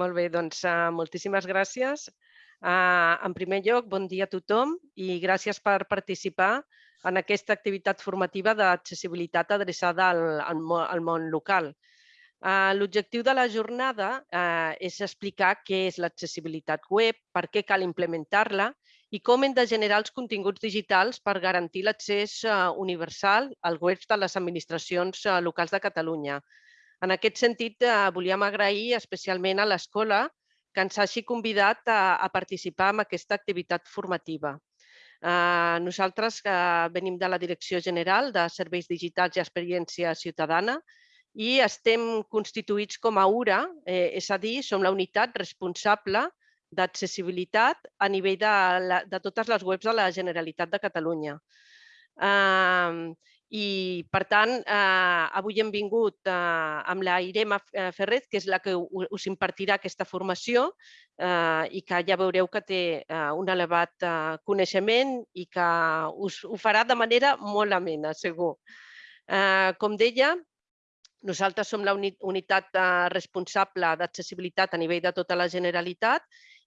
Molt bé, doncs uh, moltíssimes gràcies. Uh, en primer lloc, bon dia a tothom i gràcies per participar en aquesta activitat formativa d'accessibilitat adreçada al, al, al món local. Uh, L'objectiu de la jornada uh, és explicar què és l'accessibilitat web, per què cal implementar-la i com hem de generar els continguts digitals per garantir l'accés uh, universal als webs de les administracions uh, locals de Catalunya, en aquest sentit, eh, volíem agrair especialment a l'escola que ens hagi convidat a, a participar en aquesta activitat formativa. Eh, nosaltres que venim de la Direcció General de Serveis Digitals i Experiència Ciutadana i estem constituïts com a URA, eh, és a dir, som la unitat responsable d'accessibilitat a nivell de, la, de totes les webs de la Generalitat de Catalunya. Eh, i, per tant, eh, avui hem vingut eh, amb la Irema eh, Ferret, que és la que us impartirà aquesta formació eh, i que ja veureu que té eh, un elevat eh, coneixement i que us ho farà de manera molt amena, segur. Eh, com deia, nosaltres som la unitat eh, responsable d'accessibilitat a nivell de tota la Generalitat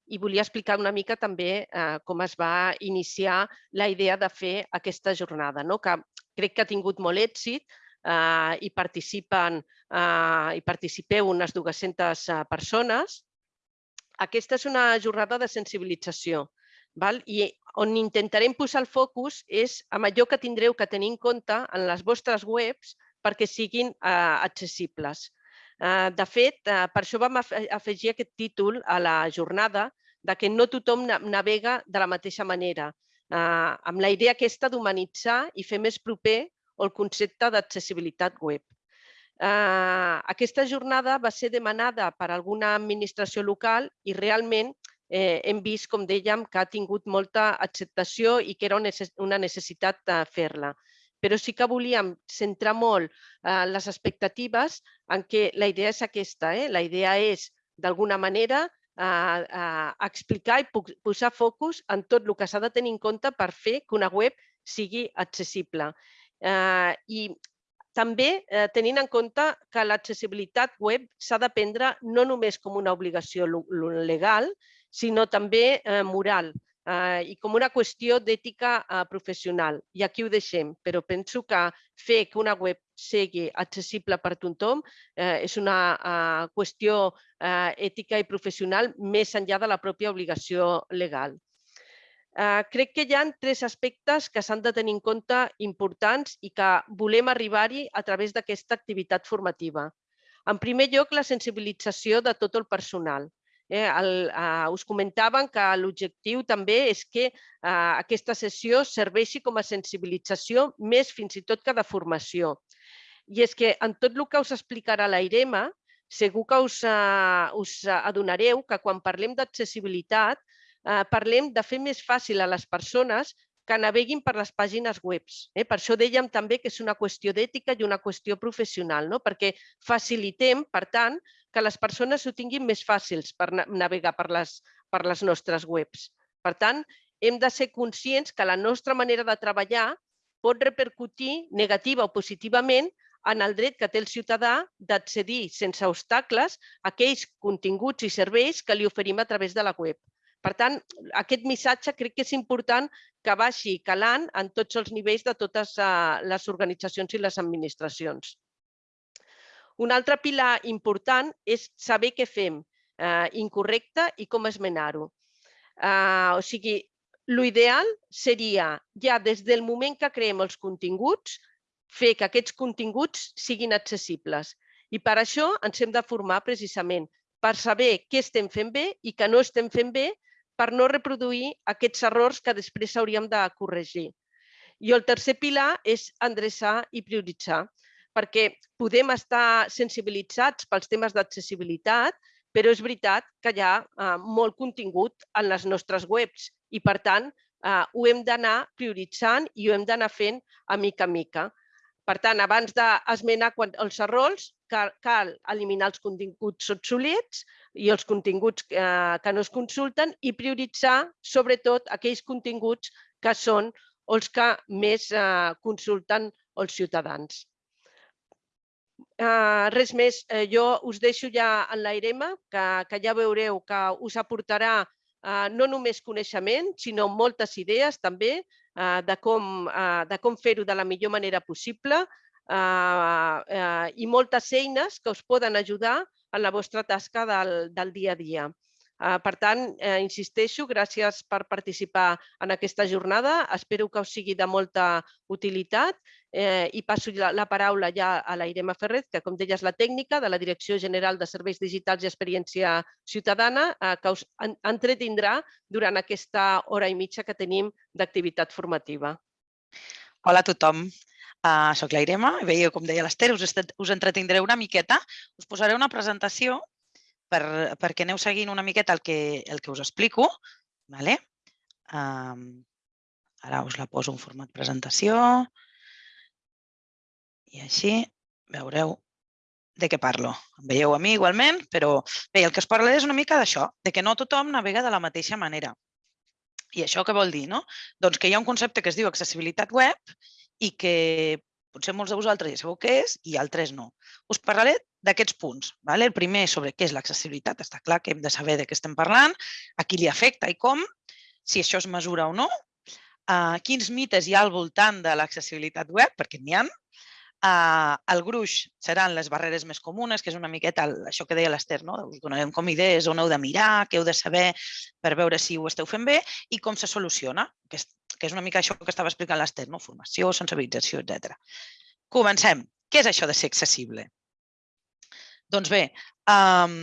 i volia explicar una mica també eh, com es va iniciar la idea de fer aquesta jornada, no? que crec que ha tingut molt èxit eh, i participen eh, i participeu unes 200 eh, persones. Aquesta és una jornada de sensibilització val? i on intentarem posar el focus és amb allò que tindreu que tenir en compte en les vostres webs perquè siguin eh, accessibles. Eh, de fet, eh, per això vam afegir aquest títol a la jornada de que no tothom navega de la mateixa manera eh, amb la idea aquesta d'humanitzar i fer més proper el concepte d'accessibilitat web. Eh, aquesta jornada va ser demanada per alguna administració local i realment eh, hem vist, com dèiem, que ha tingut molta acceptació i que era una necessitat de fer-la. Però sí que volíem centrar molt eh, les expectatives en què la idea és aquesta. Eh? La idea és, d'alguna manera, a explicar i posar focus en tot el que s'ha de tenir en compte per fer que una web sigui accessible. Eh, I també eh, tenint en compte que l'accessibilitat web s'ha de prendre no només com una obligació legal, sinó també eh, moral eh, i com una qüestió d'ètica eh, professional. I aquí ho deixem, però penso que fer que una web sigui accessible per tothom eh, és una eh, qüestió eh, ètica i professional més enllà de la pròpia obligació legal. Eh, crec que hi ha tres aspectes que s'han de tenir en compte importants i que volem arribar-hi a través d'aquesta activitat formativa. En primer lloc, la sensibilització de tot el personal. Eh, el, eh, us comentaven que l'objectiu també és que eh, aquesta sessió serveixi com a sensibilització més fins i tot que de formació. I és que en tot el que us explicarà la IREMA, segur que us, eh, us adonareu que quan parlem d'accessibilitat eh, parlem de fer més fàcil a les persones que naveguin per les pàgines webs. Eh? Per això dèiem també que és una qüestió d'ètica i una qüestió professional, no? perquè facilitem, per tant, que les persones ho tinguin més fàcils per navegar per les, per les nostres webs. Per tant, hem de ser conscients que la nostra manera de treballar pot repercutir negativa o positivament en el dret que té el ciutadà d'accedir sense obstacles a aquells continguts i serveis que li oferim a través de la web. Per tant, aquest missatge crec que és important que vagi calant en tots els nivells de totes eh, les organitzacions i les administracions. Un altre pilar important és saber què fem eh, incorrecte i com esmenar-ho. Eh, o sigui, l'ideal seria ja des del moment que creem els continguts, fer que aquests continguts siguin accessibles. I per això ens hem de formar precisament per saber què estem fent bé i què no estem fent bé per no reproduir aquests errors que després hauríem de corregir. I el tercer pilar és endreçar i prioritzar, perquè podem estar sensibilitzats pels temes d'accessibilitat, però és veritat que hi ha eh, molt contingut en les nostres webs i, per tant, eh, ho hem d'anar prioritzant i ho hem d'anar fent a mica a mica. Per tant, abans d'esmenar els errors, cal, eliminar els continguts obsolets i els continguts eh, que no es consulten i prioritzar, sobretot, aquells continguts que són els que més eh, consulten els ciutadans. Uh, res més, uh, jo us deixo ja en l'Airema, que, que ja veureu que us aportarà no només coneixement, sinó moltes idees també uh, de com, uh, de com fer-ho de la millor manera possible uh, uh, i moltes eines que us poden ajudar en la vostra tasca del, del dia a dia. Eh, per tant, eh, insisteixo, gràcies per participar en aquesta jornada. Espero que us sigui de molta utilitat eh, i passo la, la paraula ja a la Irema Ferret, que com deies la tècnica de la Direcció General de Serveis Digitals i Experiència Ciutadana, eh, que us entretindrà durant aquesta hora i mitja que tenim d'activitat formativa. Hola a tothom. Uh, soc la Irema, veieu com deia l'Ester, us, us entretindré una miqueta. Us posaré una presentació per, perquè aneu seguint una miqueta el que, el que us explico. Vale? Um, ara us la poso en format presentació i així veureu de què parlo. Em veieu a mi igualment, però bé, el que us parlaré és una mica d'això, de que no tothom navega de la mateixa manera. I això què vol dir? No? Doncs que hi ha un concepte que es diu accessibilitat web i que potser molts de vosaltres ja sabeu què és i altres no. Us parlaré d'aquests punts. Vale? El primer sobre què és l'accessibilitat. Està clar que hem de saber de què estem parlant, a qui li afecta i com, si això es mesura o no, uh, quins mites hi ha al voltant de l'accessibilitat web, perquè n'hi ha, Uh, el gruix seran les barreres més comunes, que és una miqueta el, això que deia l'Ester, no? us donarem com idees on heu de mirar, què heu de saber per veure si ho esteu fent bé i com se soluciona, que és, que és una mica això que estava explicant l'Ester, no? formació, sensibilització, etc. Comencem. Què és això de ser accessible? Doncs bé, um,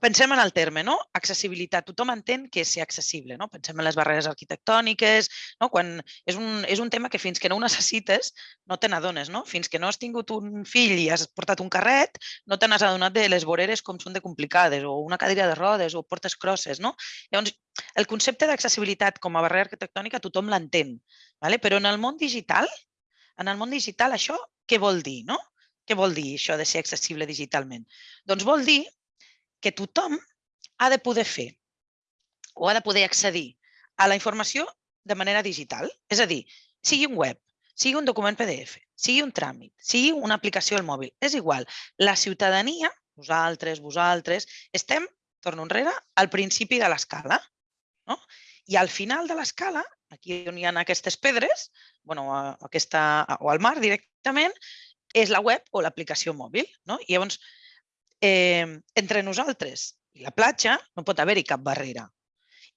pensem en el terme, no? Accessibilitat. Tothom entén que és ser accessible, no? Pensem en les barreres arquitectòniques, no? Quan és un, és un tema que fins que no ho necessites no te n'adones, no? Fins que no has tingut un fill i has portat un carret, no te n'has adonat de les voreres com són de complicades, o una cadira de rodes, o portes crosses, no? Llavors, el concepte d'accessibilitat com a barrera arquitectònica tothom l'entén, ¿vale? però en el món digital, en el món digital això què vol dir, no? Què vol dir això de ser accessible digitalment? Doncs vol dir que tothom ha de poder fer o ha de poder accedir a la informació de manera digital. És a dir, sigui un web, sigui un document PDF, sigui un tràmit, sigui una aplicació al mòbil, és igual. La ciutadania, vosaltres, vosaltres, estem, torno enrere, al principi de l'escala. No? I al final de l'escala, aquí on hi ha aquestes pedres, bueno, aquesta, o al mar directament, és la web o l'aplicació mòbil. No? I llavors, eh, entre nosaltres i la platja no pot haver-hi cap barrera.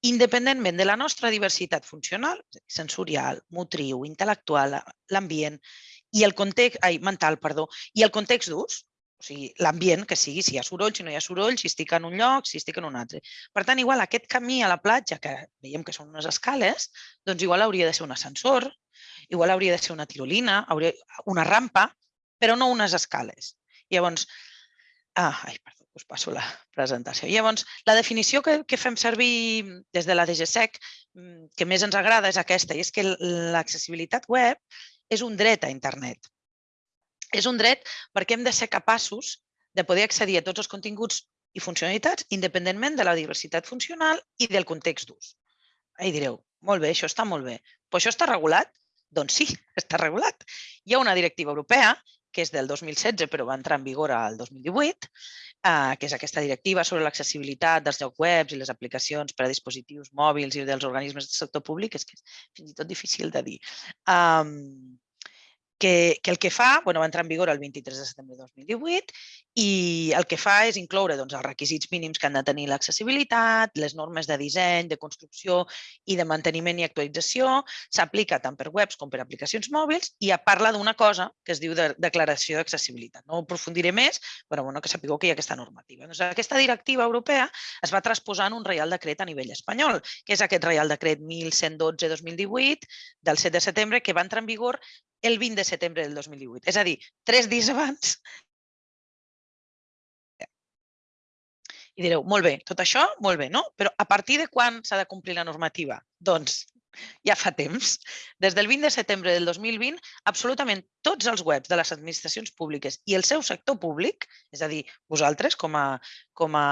Independentment de la nostra diversitat funcional, sensorial, motriu, intel·lectual, l'ambient i el context, ai, mental, perdó, i el context d'ús, o sigui, l'ambient que sigui, si hi ha soroll, si no hi ha soroll, si estic en un lloc, si estic en un altre. Per tant, igual aquest camí a la platja, que veiem que són unes escales, doncs igual hauria de ser un ascensor, igual hauria de ser una tirolina, hauria, una rampa, però no unes escales. Llavors, ah, ai, perdó, us passo la presentació. Llavors, la definició que, que fem servir des de la DGSEC, mm, que més ens agrada, és aquesta, i és que l'accessibilitat web és un dret a internet. És un dret perquè hem de ser capaços de poder accedir a tots els continguts i funcionalitats independentment de la diversitat funcional i del context d'ús. I direu, molt bé, això està molt bé. Però això està regulat? Doncs sí, està regulat. Hi ha una directiva europea que és del 2016 però va entrar en vigor al 2018, eh, que és aquesta directiva sobre l'accessibilitat dels llocs webs i les aplicacions per a dispositius mòbils i dels organismes del sector públic, és que és fins i tot difícil de dir. Um, que, que el que fa, bueno, va entrar en vigor el 23 de setembre de 2018 i el que fa és incloure doncs, els requisits mínims que han de tenir l'accessibilitat, les normes de disseny, de construcció i de manteniment i actualització, s'aplica tant per webs com per aplicacions mòbils i parla d'una cosa que es diu de declaració d'accessibilitat. No aprofundiré més, però bueno, que sapigueu que hi ha aquesta normativa. Doncs aquesta directiva europea es va transposar en un reial decret a nivell espanyol, que és aquest reial decret 1112-2018 del 7 de setembre que va entrar en vigor el 20 de setembre del 2018. És a dir, tres dies abans. I direu, molt bé, tot això, molt bé, no? Però a partir de quan s'ha de complir la normativa? Doncs ja fa temps. Des del 20 de setembre del 2020, absolutament tots els webs de les administracions públiques i el seu sector públic, és a dir, vosaltres com a, com a,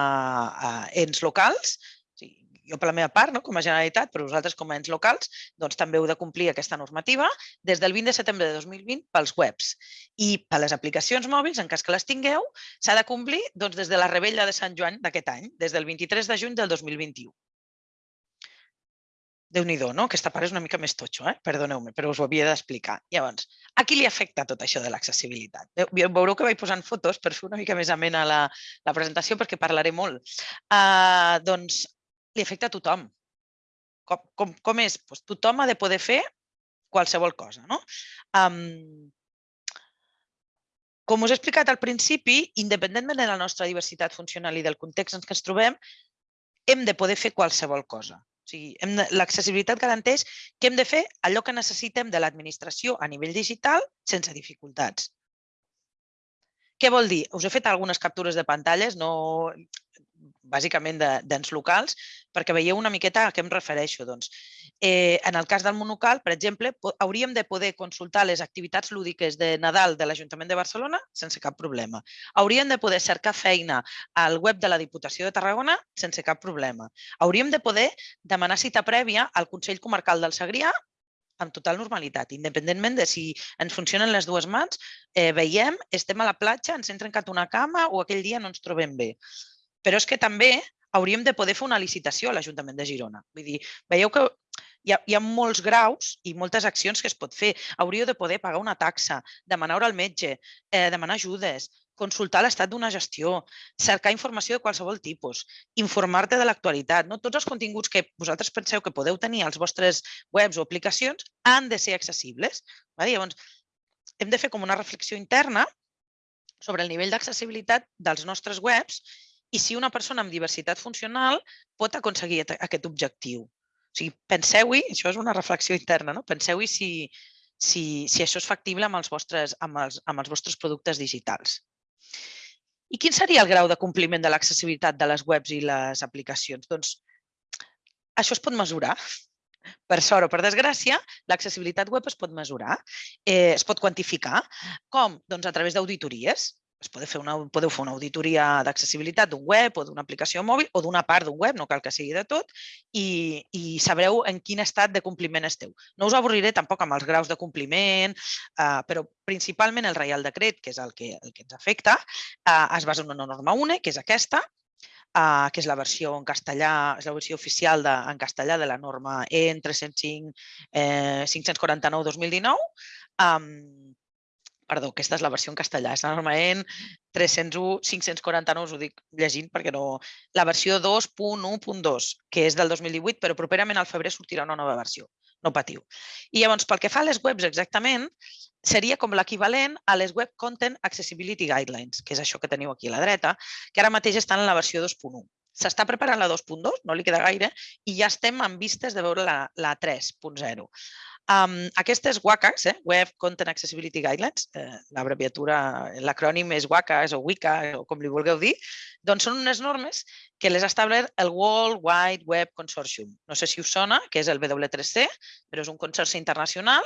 a ens locals, jo per la meva part, no, com a Generalitat, però vosaltres com a ens locals, doncs també heu de complir aquesta normativa des del 20 de setembre de 2020 pels webs. I per les aplicacions mòbils, en cas que les tingueu, s'ha de complir doncs, des de la rebella de Sant Joan d'aquest any, des del 23 de juny del 2021 déu nhi no? Aquesta part és una mica més totxo, eh? perdoneu-me, però us ho havia d'explicar. Llavors, a qui li afecta tot això de l'accessibilitat? Veureu que vaig posant fotos per fer una mica més amena la, la presentació perquè parlaré molt. Uh, doncs li afecta a tothom. Com, com, com és? Pues tothom ha de poder fer qualsevol cosa. No? Um, com us he explicat al principi, independentment de la nostra diversitat funcional i del context en què ens trobem, hem de poder fer qualsevol cosa. O sigui, l'accessibilitat garanteix que hem de fer allò que necessitem de l'administració a nivell digital sense dificultats. Què vol dir? Us he fet algunes captures de pantalles, no, bàsicament d'ens locals, perquè veieu una miqueta a què em refereixo. Doncs, eh, en el cas del monocal, per exemple, hauríem de poder consultar les activitats lúdiques de Nadal de l'Ajuntament de Barcelona sense cap problema. Hauríem de poder cercar feina al web de la Diputació de Tarragona sense cap problema. Hauríem de poder demanar cita prèvia al Consell Comarcal del Segrià amb total normalitat, independentment de si ens funcionen les dues mans, eh, veiem, estem a la platja, ens hem trencat una cama o aquell dia no ens trobem bé. Però és que també hauríem de poder fer una licitació a l'Ajuntament de Girona. Vull dir, veieu que hi ha, hi ha molts graus i moltes accions que es pot fer. Hauríeu de poder pagar una taxa, demanar al metge, eh, demanar ajudes, consultar l'estat d'una gestió, cercar informació de qualsevol tipus, informar-te de l'actualitat. No? Tots els continguts que vosaltres penseu que podeu tenir als vostres webs o aplicacions han de ser accessibles. Vale? Llavors, hem de fer com una reflexió interna sobre el nivell d'accessibilitat dels nostres webs i si una persona amb diversitat funcional pot aconseguir aquest objectiu. O sigui, penseu-hi, això és una reflexió interna, no? penseu-hi si, si, si això és factible amb els, vostres, amb, els, amb els vostres productes digitals. I quin seria el grau de compliment de l'accessibilitat de les webs i les aplicacions? Doncs això es pot mesurar. Per sort o per desgràcia, l'accessibilitat web es pot mesurar, eh, es pot quantificar. Com? Doncs a través d'auditories es pot fer una, podeu fer una auditoria d'accessibilitat d'un web o d'una aplicació mòbil o d'una part d'un web, no cal que sigui de tot, i, i sabreu en quin estat de compliment esteu. No us avorriré tampoc amb els graus de compliment, eh, però principalment el Reial Decret, que és el que, el que ens afecta, eh, es basa en una norma UNE, que és aquesta, eh, que és la versió en castellà, és la versió oficial de, en castellà de la norma EN 305 eh, 549-2019, um, perdó, aquesta és la versió en castellà, és la norma EN 301, 549, us ho dic llegint perquè no... La versió 2.1.2, que és del 2018, però properament al febrer sortirà una nova versió, no patiu. I llavors, pel que fa a les webs exactament, seria com l'equivalent a les Web Content Accessibility Guidelines, que és això que teniu aquí a la dreta, que ara mateix estan en la versió 2.1. S'està preparant la 2.2, no li queda gaire, i ja estem en vistes de veure la, la 3.0. Um, aquestes WCAGs, eh, Web Content Accessibility Guidelines, eh, l'acrònim és WCAGs o WICA o com li vulgueu dir, doncs són unes normes que les ha establert el World Wide Web Consortium. No sé si us sona, que és el W3C, però és un consorci internacional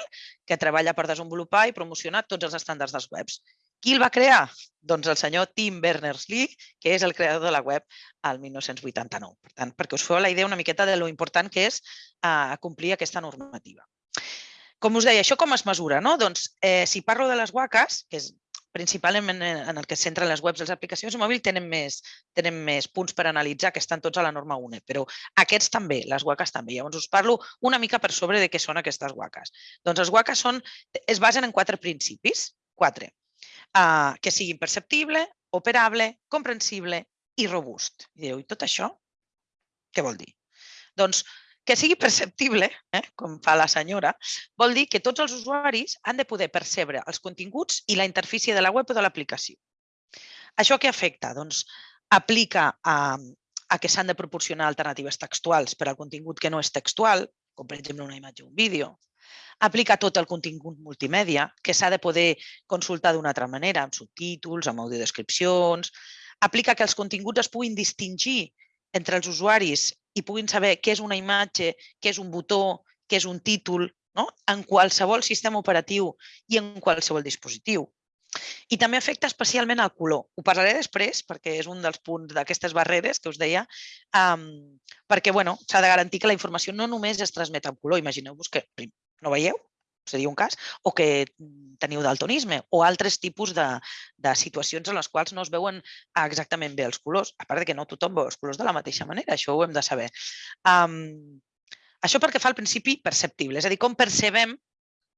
que treballa per desenvolupar i promocionar tots els estàndards dels webs. Qui el va crear? Doncs el senyor Tim Berners-Lee, que és el creador de la web al 1989. Per tant, perquè us feu la idea una miqueta de lo important que és uh, complir aquesta normativa. Com us deia, això com es mesura? No? Doncs, eh, si parlo de les WACAs, que és principalment en el que es centren les webs i les aplicacions mòbil, tenen més, tenen més punts per analitzar, que estan tots a la norma UNE, però aquests també, les WACAs també. Llavors us parlo una mica per sobre de què són aquestes WACAs. Doncs els WACAs són, es basen en quatre principis, quatre, uh, que siguin perceptible, operable, comprensible i robust. I dieu, i tot això què vol dir? Doncs que sigui perceptible, eh, com fa la senyora, vol dir que tots els usuaris han de poder percebre els continguts i la interfície de la web o de l'aplicació. Això què afecta? Doncs aplica a, a que s'han de proporcionar alternatives textuals per al contingut que no és textual, com per exemple una imatge o un vídeo. Aplica tot el contingut multimèdia, que s'ha de poder consultar d'una altra manera, amb subtítols, amb audiodescripcions. Aplica que els continguts es puguin distingir entre els usuaris i puguin saber què és una imatge, què és un botó, què és un títol, no? en qualsevol sistema operatiu i en qualsevol dispositiu. I també afecta especialment el color. Ho parlaré després perquè és un dels punts d'aquestes barreres que us deia, um, perquè bueno, s'ha de garantir que la informació no només es transmet en color. Imagineu-vos que no veieu, seria un cas, o que teniu daltonisme o altres tipus de, de situacions en les quals no es veuen exactament bé els colors. A part de que no tothom veu els colors de la mateixa manera, això ho hem de saber. Um, això perquè fa el principi perceptible, és a dir, com percebem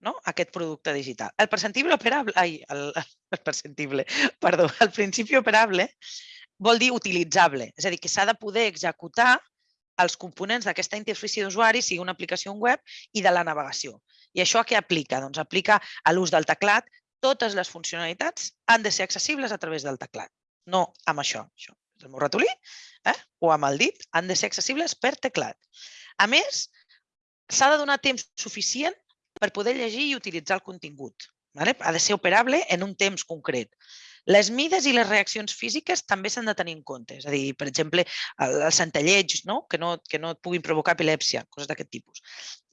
no? aquest producte digital. El perceptible operable, ai, el, el perceptible, perdó, el principi operable vol dir utilitzable, és a dir, que s'ha de poder executar els components d'aquesta interfície d'usuari, sigui una aplicació web, i de la navegació. I això a què aplica? Doncs aplica a l'ús del teclat. Totes les funcionalitats han de ser accessibles a través del teclat. No amb això. això és el meu ratolí eh? o amb el dit. Han de ser accessibles per teclat. A més, s'ha de donar temps suficient per poder llegir i utilitzar el contingut. Vale? Ha de ser operable en un temps concret. Les mides i les reaccions físiques també s'han de tenir en compte. És a dir, per exemple, els centellets, no? Que, no, que no et puguin provocar epilèpsia, coses d'aquest tipus.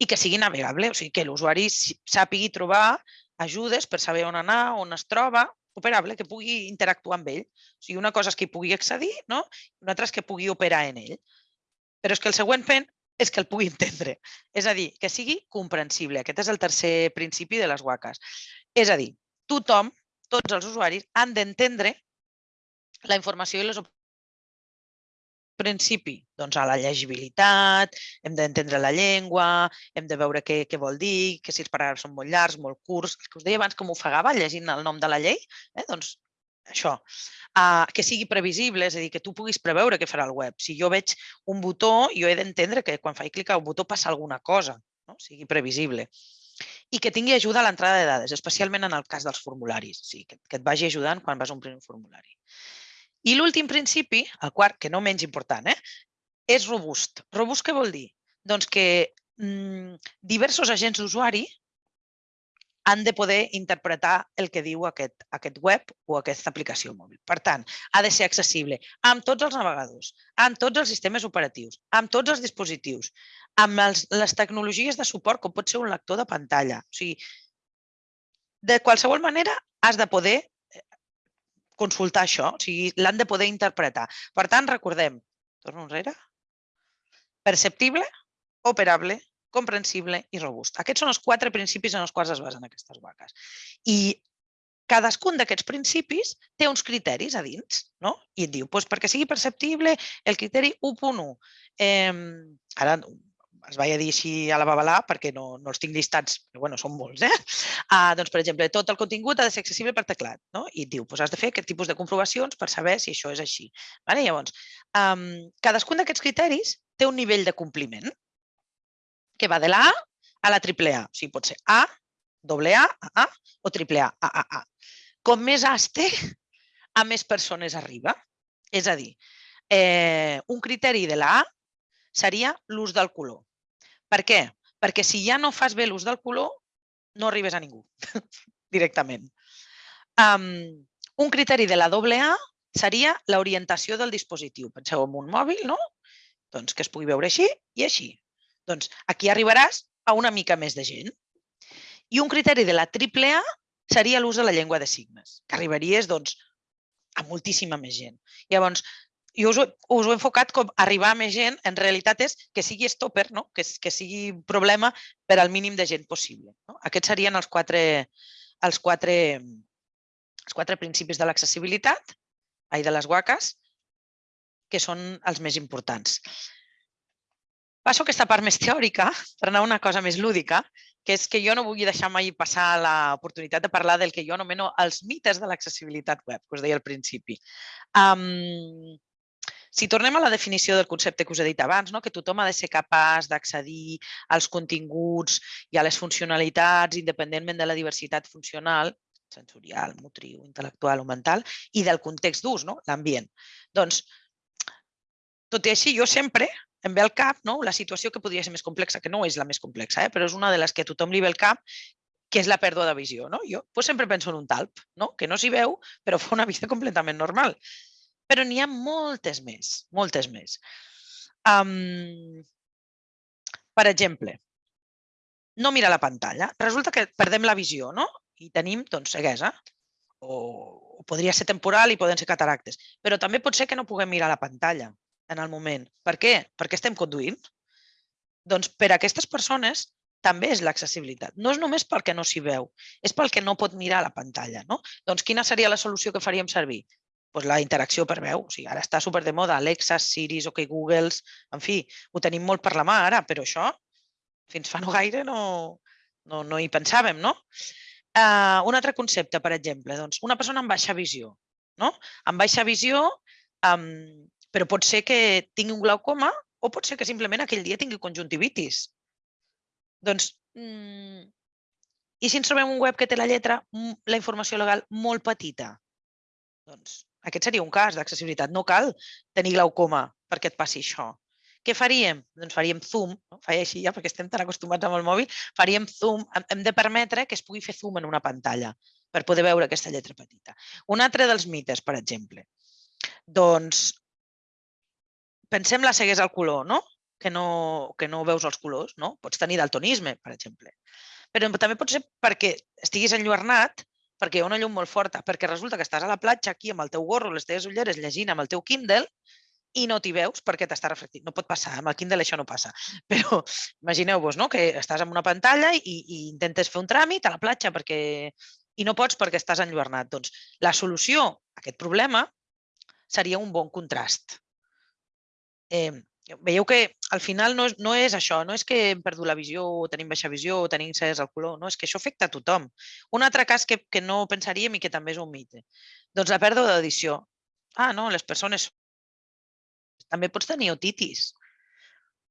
I que sigui navegable, o sigui, que l'usuari sàpigui trobar ajudes per saber on anar, on es troba, operable, que pugui interactuar amb ell. O sigui, una cosa és que hi pugui accedir, no? una altra és que pugui operar en ell. Però és que el següent pen és que el pugui entendre. És a dir, que sigui comprensible. Aquest és el tercer principi de les guaques. És a dir, tothom, tots els usuaris, han d'entendre la informació i les principi? Doncs a la llegibilitat, hem d'entendre la llengua, hem de veure què, què vol dir, que si els paràgrafs són molt llargs, molt curts, que us deia abans que m'ofegava llegint el nom de la llei, eh? doncs això, uh, que sigui previsible, és a dir, que tu puguis preveure què farà el web. Si jo veig un botó, jo he d'entendre que quan faig clic al botó passa alguna cosa, no? sigui previsible. I que tingui ajuda a l'entrada de dades, especialment en el cas dels formularis, o sigui, que, que et vagi ajudant quan vas omplir un formulari. I l'últim principi, el quart, que no menys important, eh, és robust. Robust què vol dir? Doncs que mm, diversos agents d'usuari han de poder interpretar el que diu aquest, aquest web o aquesta aplicació mòbil. Per tant, ha de ser accessible amb tots els navegadors, amb tots els sistemes operatius, amb tots els dispositius, amb els, les tecnologies de suport, com pot ser un lector de pantalla. O sigui, de qualsevol manera has de poder eh, consultar això, o sigui, l'han de poder interpretar. Per tant, recordem, torno enrere, perceptible, operable, comprensible i robust. Aquests són els quatre principis en els quals es basen aquestes vaques. I cadascun d'aquests principis té uns criteris a dins, no? I et diu, doncs perquè sigui perceptible, el criteri 1.1. Eh, ara es vaig a dir així a la babalà perquè no, no els tinc llistats, però bueno, són molts. Eh? Ah, doncs, per exemple, tot el contingut ha de ser accessible per teclat. No? I et diu, doncs has de fer aquest tipus de comprovacions per saber si això és així. Vale? Llavors, um, cadascun d'aquests criteris té un nivell de compliment que va de la A a la triple A. O sigui, pot ser A, doble A, A, A o triple A, A, A, A. Com més A's té, a més persones arriba. És a dir, eh, un criteri de la A seria l'ús del color. Per què? Perquè si ja no fas bé l'ús del color, no arribes a ningú directament. Um, un criteri de la doble A seria l'orientació del dispositiu. Penseu en un mòbil, no? Doncs que es pugui veure així i així. Doncs aquí arribaràs a una mica més de gent. I un criteri de la triple A seria l'ús de la llengua de signes, que arribaries doncs, a moltíssima més gent. Llavors, jo us, us ho he enfocat com arribar a més gent, en realitat és que sigui stopper, no? que, que sigui problema per al mínim de gent possible. No? Aquests serien els quatre, els quatre, els quatre principis de l'accessibilitat, ai, de les guaques, que són els més importants. Passo aquesta part més teòrica per anar a una cosa més lúdica, que és que jo no vull deixar mai passar l'oportunitat de parlar del que jo anomeno els mites de l'accessibilitat web, que us deia al principi. Um, si tornem a la definició del concepte que us he dit abans, no? que tothom ha de ser capaç d'accedir als continguts i a les funcionalitats independentment de la diversitat funcional, sensorial, motriu, intel·lectual o mental, i del context d'ús, no? l'ambient. Doncs, tot i així, jo sempre em ve al cap no? la situació que podria ser més complexa, que no és la més complexa, eh? però és una de les que a tothom li ve al cap, que és la pèrdua de visió. No? Jo pues, sempre penso en un talp, no? que no s'hi veu, però fa una vida completament normal. Però n'hi ha moltes més, moltes més. Um, per exemple, no mira la pantalla. Resulta que perdem la visió, no? I tenim doncs, ceguesa. o, o podria ser temporal i poden ser cataractes. Però també pot ser que no puguem mirar la pantalla en el moment. Per què? Perquè estem conduint. Doncs per a aquestes persones també és l'accessibilitat. No és només pel que no s'hi veu, és pel que no pot mirar la pantalla. No? Doncs quina seria la solució que faríem servir? Pues la interacció per veu. O sigui, ara està super de moda, Alexa, Siri, OK Googles, en fi, ho tenim molt per la mà ara, però això fins fa no gaire no, no, no hi pensàvem, no? Uh, un altre concepte, per exemple, doncs una persona amb baixa visió, no? Amb baixa visió, um, però pot ser que tingui un glaucoma o pot ser que simplement aquell dia tingui conjuntivitis. Doncs, mm, i si ens trobem un web que té la lletra, la informació legal molt petita? Doncs aquest seria un cas d'accessibilitat. No cal tenir glaucoma perquè et passi això. Què faríem? Doncs faríem zoom, no? faria així ja perquè estem tan acostumats amb el mòbil, faríem zoom, hem de permetre que es pugui fer zoom en una pantalla per poder veure aquesta lletra petita. Un altre dels mites, per exemple, doncs pensem la ceguesa al color, no? Que no, que no veus els colors, no? Pots tenir daltonisme, per exemple. Però també pot ser perquè estiguis enlluernat, perquè hi ha una llum molt forta, perquè resulta que estàs a la platja aquí amb el teu gorro, les teves ulleres, llegint amb el teu Kindle i no t'hi veus perquè t'està reflectint. No pot passar, amb el Kindle això no passa. Però imagineu-vos no? que estàs en una pantalla i, i intentes fer un tràmit a la platja perquè i no pots perquè estàs enlluernat. Doncs la solució a aquest problema seria un bon contrast. Eh, veieu que al final no no és això, no és que hem perdut la visió o tenim baixa visió o tenim cés al color, no, és que això afecta a tothom. Un altre cas que, que no pensaríem i que també és un mite. Doncs la pèrdua d'audició. Ah, no, les persones també pots tenir otitis.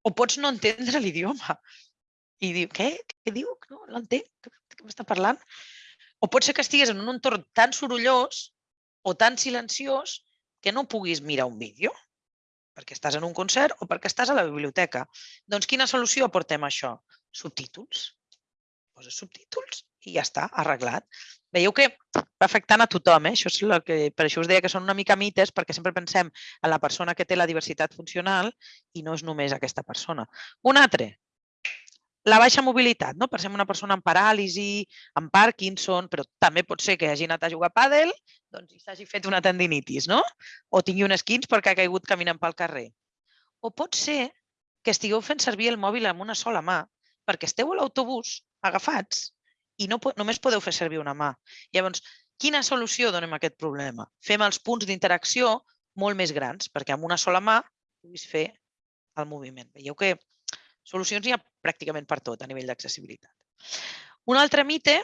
O pots no entendre l'idioma. I diu, què? Què diu? No l'entenc. Què m'està parlant? O pot ser que estigues en un entorn tan sorollós o tan silenciós que no puguis mirar un vídeo perquè estàs en un concert o perquè estàs a la biblioteca. Doncs quina solució aportem a això? Subtítols. Poses subtítols i ja està, arreglat. Veieu que va afectant a tothom, eh? això és el que, per això us deia que són una mica mites, perquè sempre pensem en la persona que té la diversitat funcional i no és només aquesta persona. Un altre, la baixa mobilitat. No? Pensem una persona amb paràlisi, amb Parkinson, però també pot ser que hagi anat a jugar a pàdel doncs, i s'hagi fet una tendinitis, no? o tingui un esquins perquè ha caigut caminant pel carrer. O pot ser que estigueu fent servir el mòbil amb una sola mà perquè esteu a l'autobús agafats i no, només podeu fer servir una mà. Llavors, quina solució donem a aquest problema? Fem els punts d'interacció molt més grans, perquè amb una sola mà puguis fer el moviment. Veieu que solucions hi ha pràcticament per tot a nivell d'accessibilitat. Un altre mite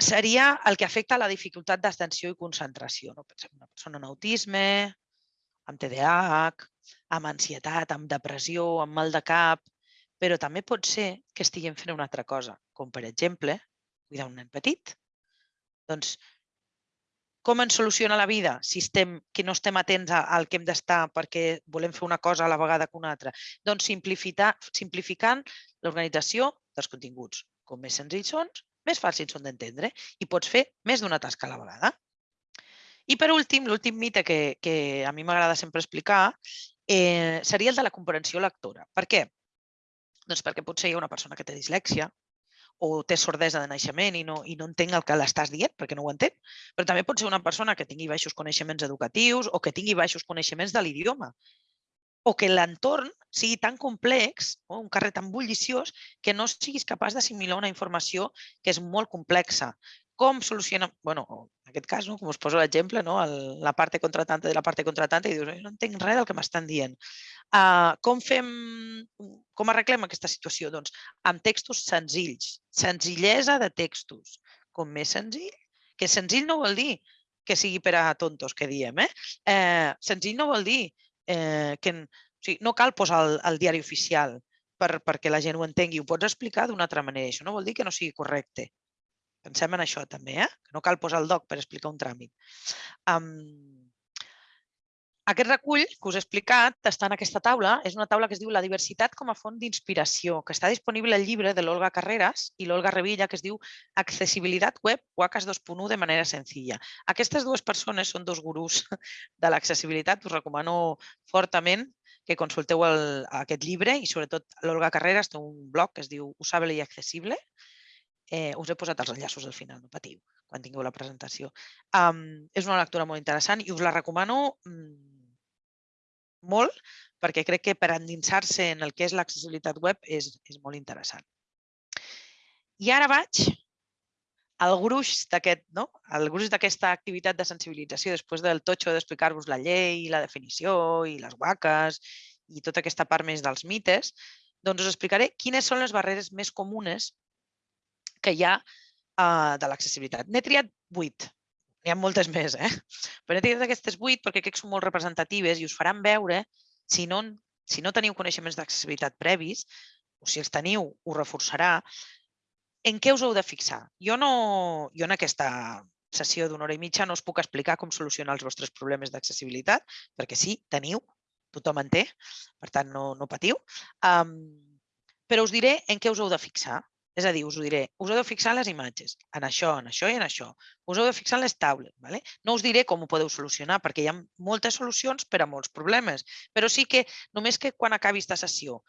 seria el que afecta la dificultat d'atenció i concentració. No? Pensem una persona amb autisme, amb TDAH, amb ansietat, amb depressió, amb mal de cap, però també pot ser que estiguem fent una altra cosa, com per exemple cuidar un nen petit. Doncs com ens soluciona la vida si estem, que no estem atents al que hem d'estar perquè volem fer una cosa a la vegada que una altra? Doncs simplificant l'organització dels continguts. Com més senzills són, més fàcils són d'entendre i pots fer més d'una tasca a la vegada. I per últim, l'últim mite que, que a mi m'agrada sempre explicar eh, seria el de la comprensió lectora. Per què? Doncs perquè potser hi ha una persona que té dislèxia, o té sordesa de naixement i no, i no entenc el que l'estàs dient perquè no ho entén. Però també pot ser una persona que tingui baixos coneixements educatius o que tingui baixos coneixements de l'idioma o que l'entorn sigui tan complex, o un carrer tan bulliciós, que no siguis capaç d'assimilar una informació que és molt complexa. Com soluciona... bueno, en aquest cas, no, com us poso l'exemple, no, el, la part contratante de la part contratante, i dius, no entenc res del que m'estan dient. Uh, com fem, com arreglem aquesta situació? Doncs amb textos senzills, senzillesa de textos. Com més senzill, que senzill no vol dir que sigui per a tontos, que diem. Eh? Eh, senzill no vol dir eh, que o sigui, no cal posar el, el diari oficial per, perquè la gent ho entengui. Ho pots explicar d'una altra manera. Això no vol dir que no sigui correcte. Pensem en això també, eh? que no cal posar el doc per explicar un tràmit. Um, aquest recull que us he explicat està en aquesta taula. És una taula que es diu La diversitat com a font d'inspiració, que està disponible al llibre de l'Olga Carreras i l'Olga Revilla, que es diu Accessibilitat web WACAS 2.1 de manera senzilla. Aquestes dues persones són dos gurús de l'accessibilitat. Us recomano fortament que consulteu el, aquest llibre i sobretot l'Olga Carreras té un blog que es diu Usable i Accessible Eh, us he posat els enllaços al final, no patiu, quan tingueu la presentació. Um, és una lectura molt interessant i us la recomano mm, molt perquè crec que per endinsar-se en el que és l'accessibilitat web és, és molt interessant. I ara vaig al gruix d'aquest, no? El gruix d'aquesta activitat de sensibilització després del totxo d'explicar-vos la llei, la definició i les guaques i tota aquesta part més dels mites, doncs us explicaré quines són les barreres més comunes que hi ha uh, de l'accessibilitat. N'he triat vuit, n'hi ha moltes més, eh? però n'he triat aquestes vuit perquè crec que són molt representatives i us faran veure, si no, si no teniu coneixements d'accessibilitat previs, o si els teniu, ho reforçarà, en què us heu de fixar? Jo, no, jo en aquesta sessió d'una hora i mitja no us puc explicar com solucionar els vostres problemes d'accessibilitat, perquè sí, teniu, tothom en té, per tant no, no patiu. Um, però us diré en què us heu de fixar. És a dir, us ho diré, us heu de fixar les imatges, en això, en això i en això. Us heu de fixar les taules. ¿vale? No us diré com ho podeu solucionar, perquè hi ha moltes solucions per a molts problemes. Però sí que només que quan acabi aquesta sessió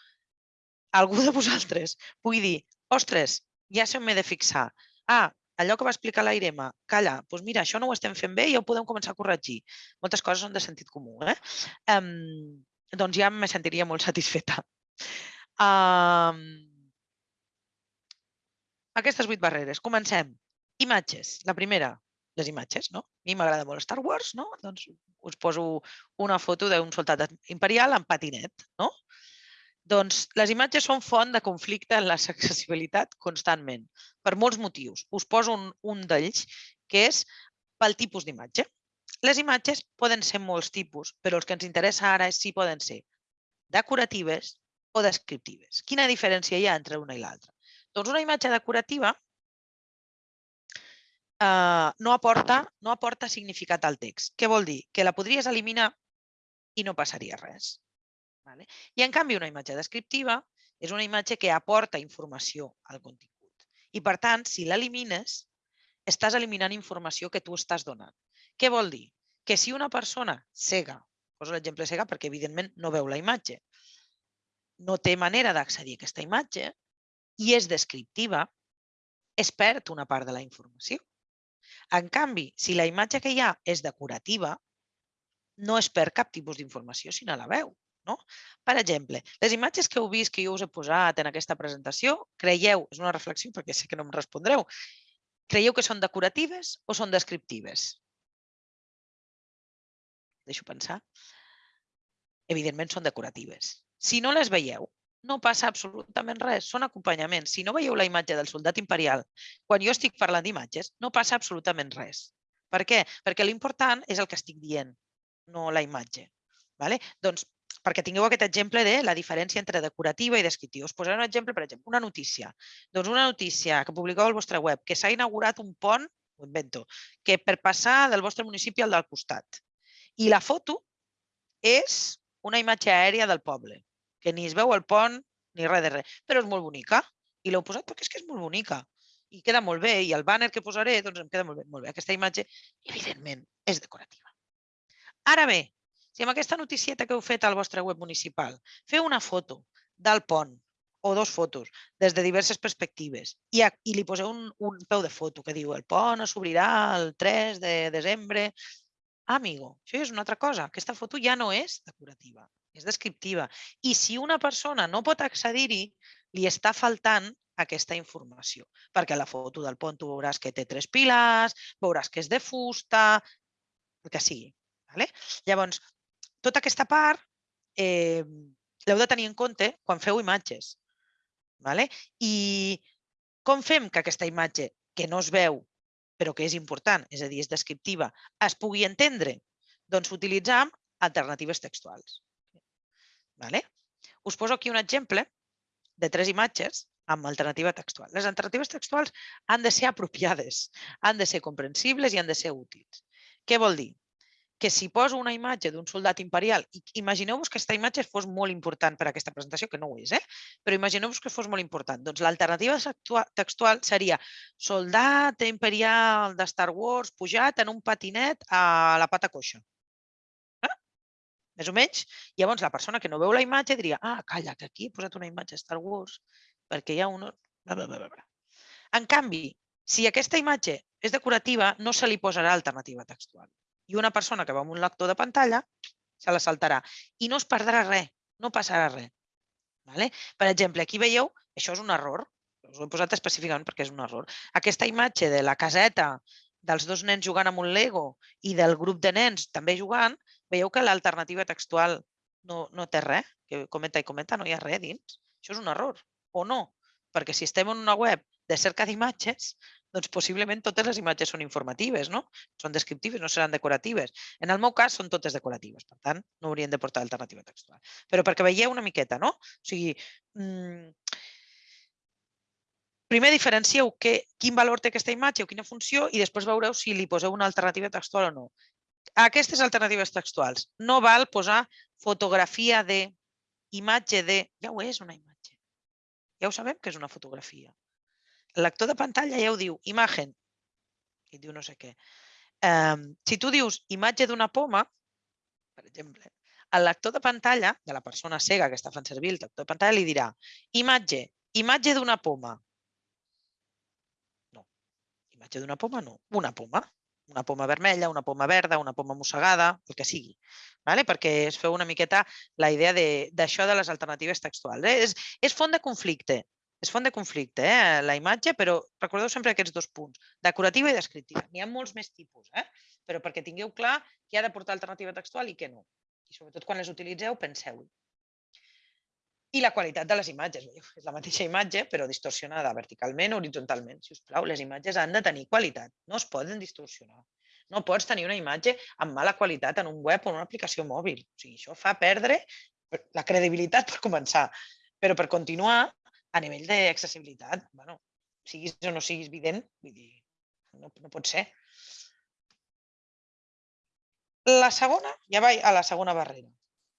algú de vosaltres pugui dir ostres, ja sé on m'he de fixar. Ah, allò que va explicar l'Airema, calla, doncs mira, això no ho estem fent bé i ja ho podem començar a corregir. Moltes coses són de sentit comú. Eh? Um, doncs ja me sentiria molt satisfeta. Um, aquestes vuit barreres. Comencem. Imatges. La primera, les imatges, no? A mi m'agrada molt Star Wars, no? Doncs us poso una foto d'un soldat imperial en patinet, no? Doncs les imatges són font de conflicte en l'accessibilitat constantment, per molts motius. Us poso un, un d'ells, que és pel tipus d'imatge. Les imatges poden ser molts tipus, però els que ens interessa ara és si poden ser decoratives o descriptives. Quina diferència hi ha entre una i l'altra? Doncs una imatge decorativa eh, no, aporta, no aporta significat al text. Què vol dir? Que la podries eliminar i no passaria res. Vale? I en canvi una imatge descriptiva és una imatge que aporta informació al contingut. I per tant, si l'elimines, estàs eliminant informació que tu estàs donant. Què vol dir? Que si una persona cega, poso l'exemple cega perquè evidentment no veu la imatge, no té manera d'accedir a aquesta imatge i és descriptiva, es perd una part de la informació. En canvi, si la imatge que hi ha és decorativa, no es perd cap tipus d'informació si no la veu. No? Per exemple, les imatges que heu vist que jo us he posat en aquesta presentació, creieu, és una reflexió perquè sé que no em respondreu, creieu que són decoratives o són descriptives? Deixo pensar. Evidentment són decoratives. Si no les veieu, no passa absolutament res, són acompanyaments. Si no veieu la imatge del soldat imperial, quan jo estic parlant d'imatges, no passa absolutament res. Per què? Perquè l'important és el que estic dient, no la imatge. Vale? Doncs perquè tingueu aquest exemple de la diferència entre decorativa i descriptiva. Us posaré un exemple, per exemple, una notícia. Doncs una notícia que publiqueu al vostre web, que s'ha inaugurat un pont, ho invento, que per passar del vostre municipi al del costat. I la foto és una imatge aèria del poble, que ni es veu el pont ni res de res, però és molt bonica. I l'heu posat perquè és que és molt bonica i queda molt bé. I el banner que posaré doncs em queda molt bé. Molt bé. Aquesta imatge, evidentment, és decorativa. Ara bé, si amb aquesta noticieta que heu fet al vostre web municipal feu una foto del pont o dos fotos des de diverses perspectives i, a, i li poseu un, un peu de foto que diu el pont s'obrirà el 3 de desembre. Amigo, això és una altra cosa. Aquesta foto ja no és decorativa, és descriptiva. I si una persona no pot accedir-hi, li està faltant aquesta informació. Perquè la foto del pont tu veuràs que té tres pilars, veuràs que és de fusta, el que sigui. Vale? Llavors, tota aquesta part eh, l'heu de tenir en compte quan feu imatges. Vale? I com fem que aquesta imatge, que no es veu, però que és important, és a dir, és descriptiva, es pugui entendre? Doncs utilitzam alternatives textuals. Vale? Us poso aquí un exemple de tres imatges amb alternativa textual. Les alternatives textuals han de ser apropiades, han de ser comprensibles i han de ser útils. Què vol dir? que si poso una imatge d'un soldat imperial, imagineu-vos que aquesta imatge fos molt important per a aquesta presentació, que no ho és, eh? però imagineu-vos que fos molt important. Doncs l'alternativa textual seria soldat imperial de Star Wars pujat en un patinet a la pata coixa. Més o menys. Llavors, la persona que no veu la imatge diria ah, calla, que aquí he posat una imatge Star Wars perquè hi ha un... Bla, bla, bla, bla. En canvi, si aquesta imatge és decorativa, no se li posarà alternativa textual. I una persona que va amb un lector de pantalla se la saltarà. I no es perdrà res, no passarà res. Vale? Per exemple, aquí veieu, això és un error, us ho he posat específicament perquè és un error. Aquesta imatge de la caseta dels dos nens jugant amb un Lego i del grup de nens també jugant, veieu que l'alternativa textual no, no té res, que comenta i comenta, no hi ha res dins. Això és un error, o no? Perquè si estem en una web de cerca d'imatges, doncs possiblement totes les imatges són informatives, no? Són descriptives, no seran decoratives. En el meu cas són totes decoratives, per tant, no haurien de portar alternativa textual. Però perquè veieu una miqueta, no? O sigui, mmm, primer diferencieu que, quin valor té aquesta imatge o quina funció i després veureu si li poseu una alternativa textual o no. Aquestes alternatives textuals no val posar fotografia de, imatge de... Ja ho és una imatge. Ja ho sabem que és una fotografia. El lector de pantalla ja ho diu, imagen, i diu no sé què. Um, si tu dius imatge d'una poma, per exemple, el lector de pantalla de la persona cega que està fent servir el lector de pantalla li dirà imatge, imatge d'una poma. No, imatge d'una poma no, una poma. Una poma vermella, una poma verda, una poma mossegada, el que sigui. Vale? Perquè es feu una miqueta la idea d'això de, de les alternatives textuals. Eh? És, és font de conflicte és font de conflicte, eh, la imatge, però recordeu sempre aquests dos punts, decorativa i descriptiva. N'hi ha molts més tipus, eh? però perquè tingueu clar qui ha de portar alternativa textual i què no. I sobretot quan les utilitzeu, penseu-hi. I la qualitat de les imatges. És la mateixa imatge, però distorsionada verticalment o horitzontalment. Si us plau, les imatges han de tenir qualitat. No es poden distorsionar. No pots tenir una imatge amb mala qualitat en un web o en una aplicació mòbil. O sigui, això fa perdre la credibilitat per començar. Però per continuar, a nivell d'accessibilitat, bueno, siguis o no siguis vident, vull dir, no, no pot ser. La segona, ja vaig a la segona barrera.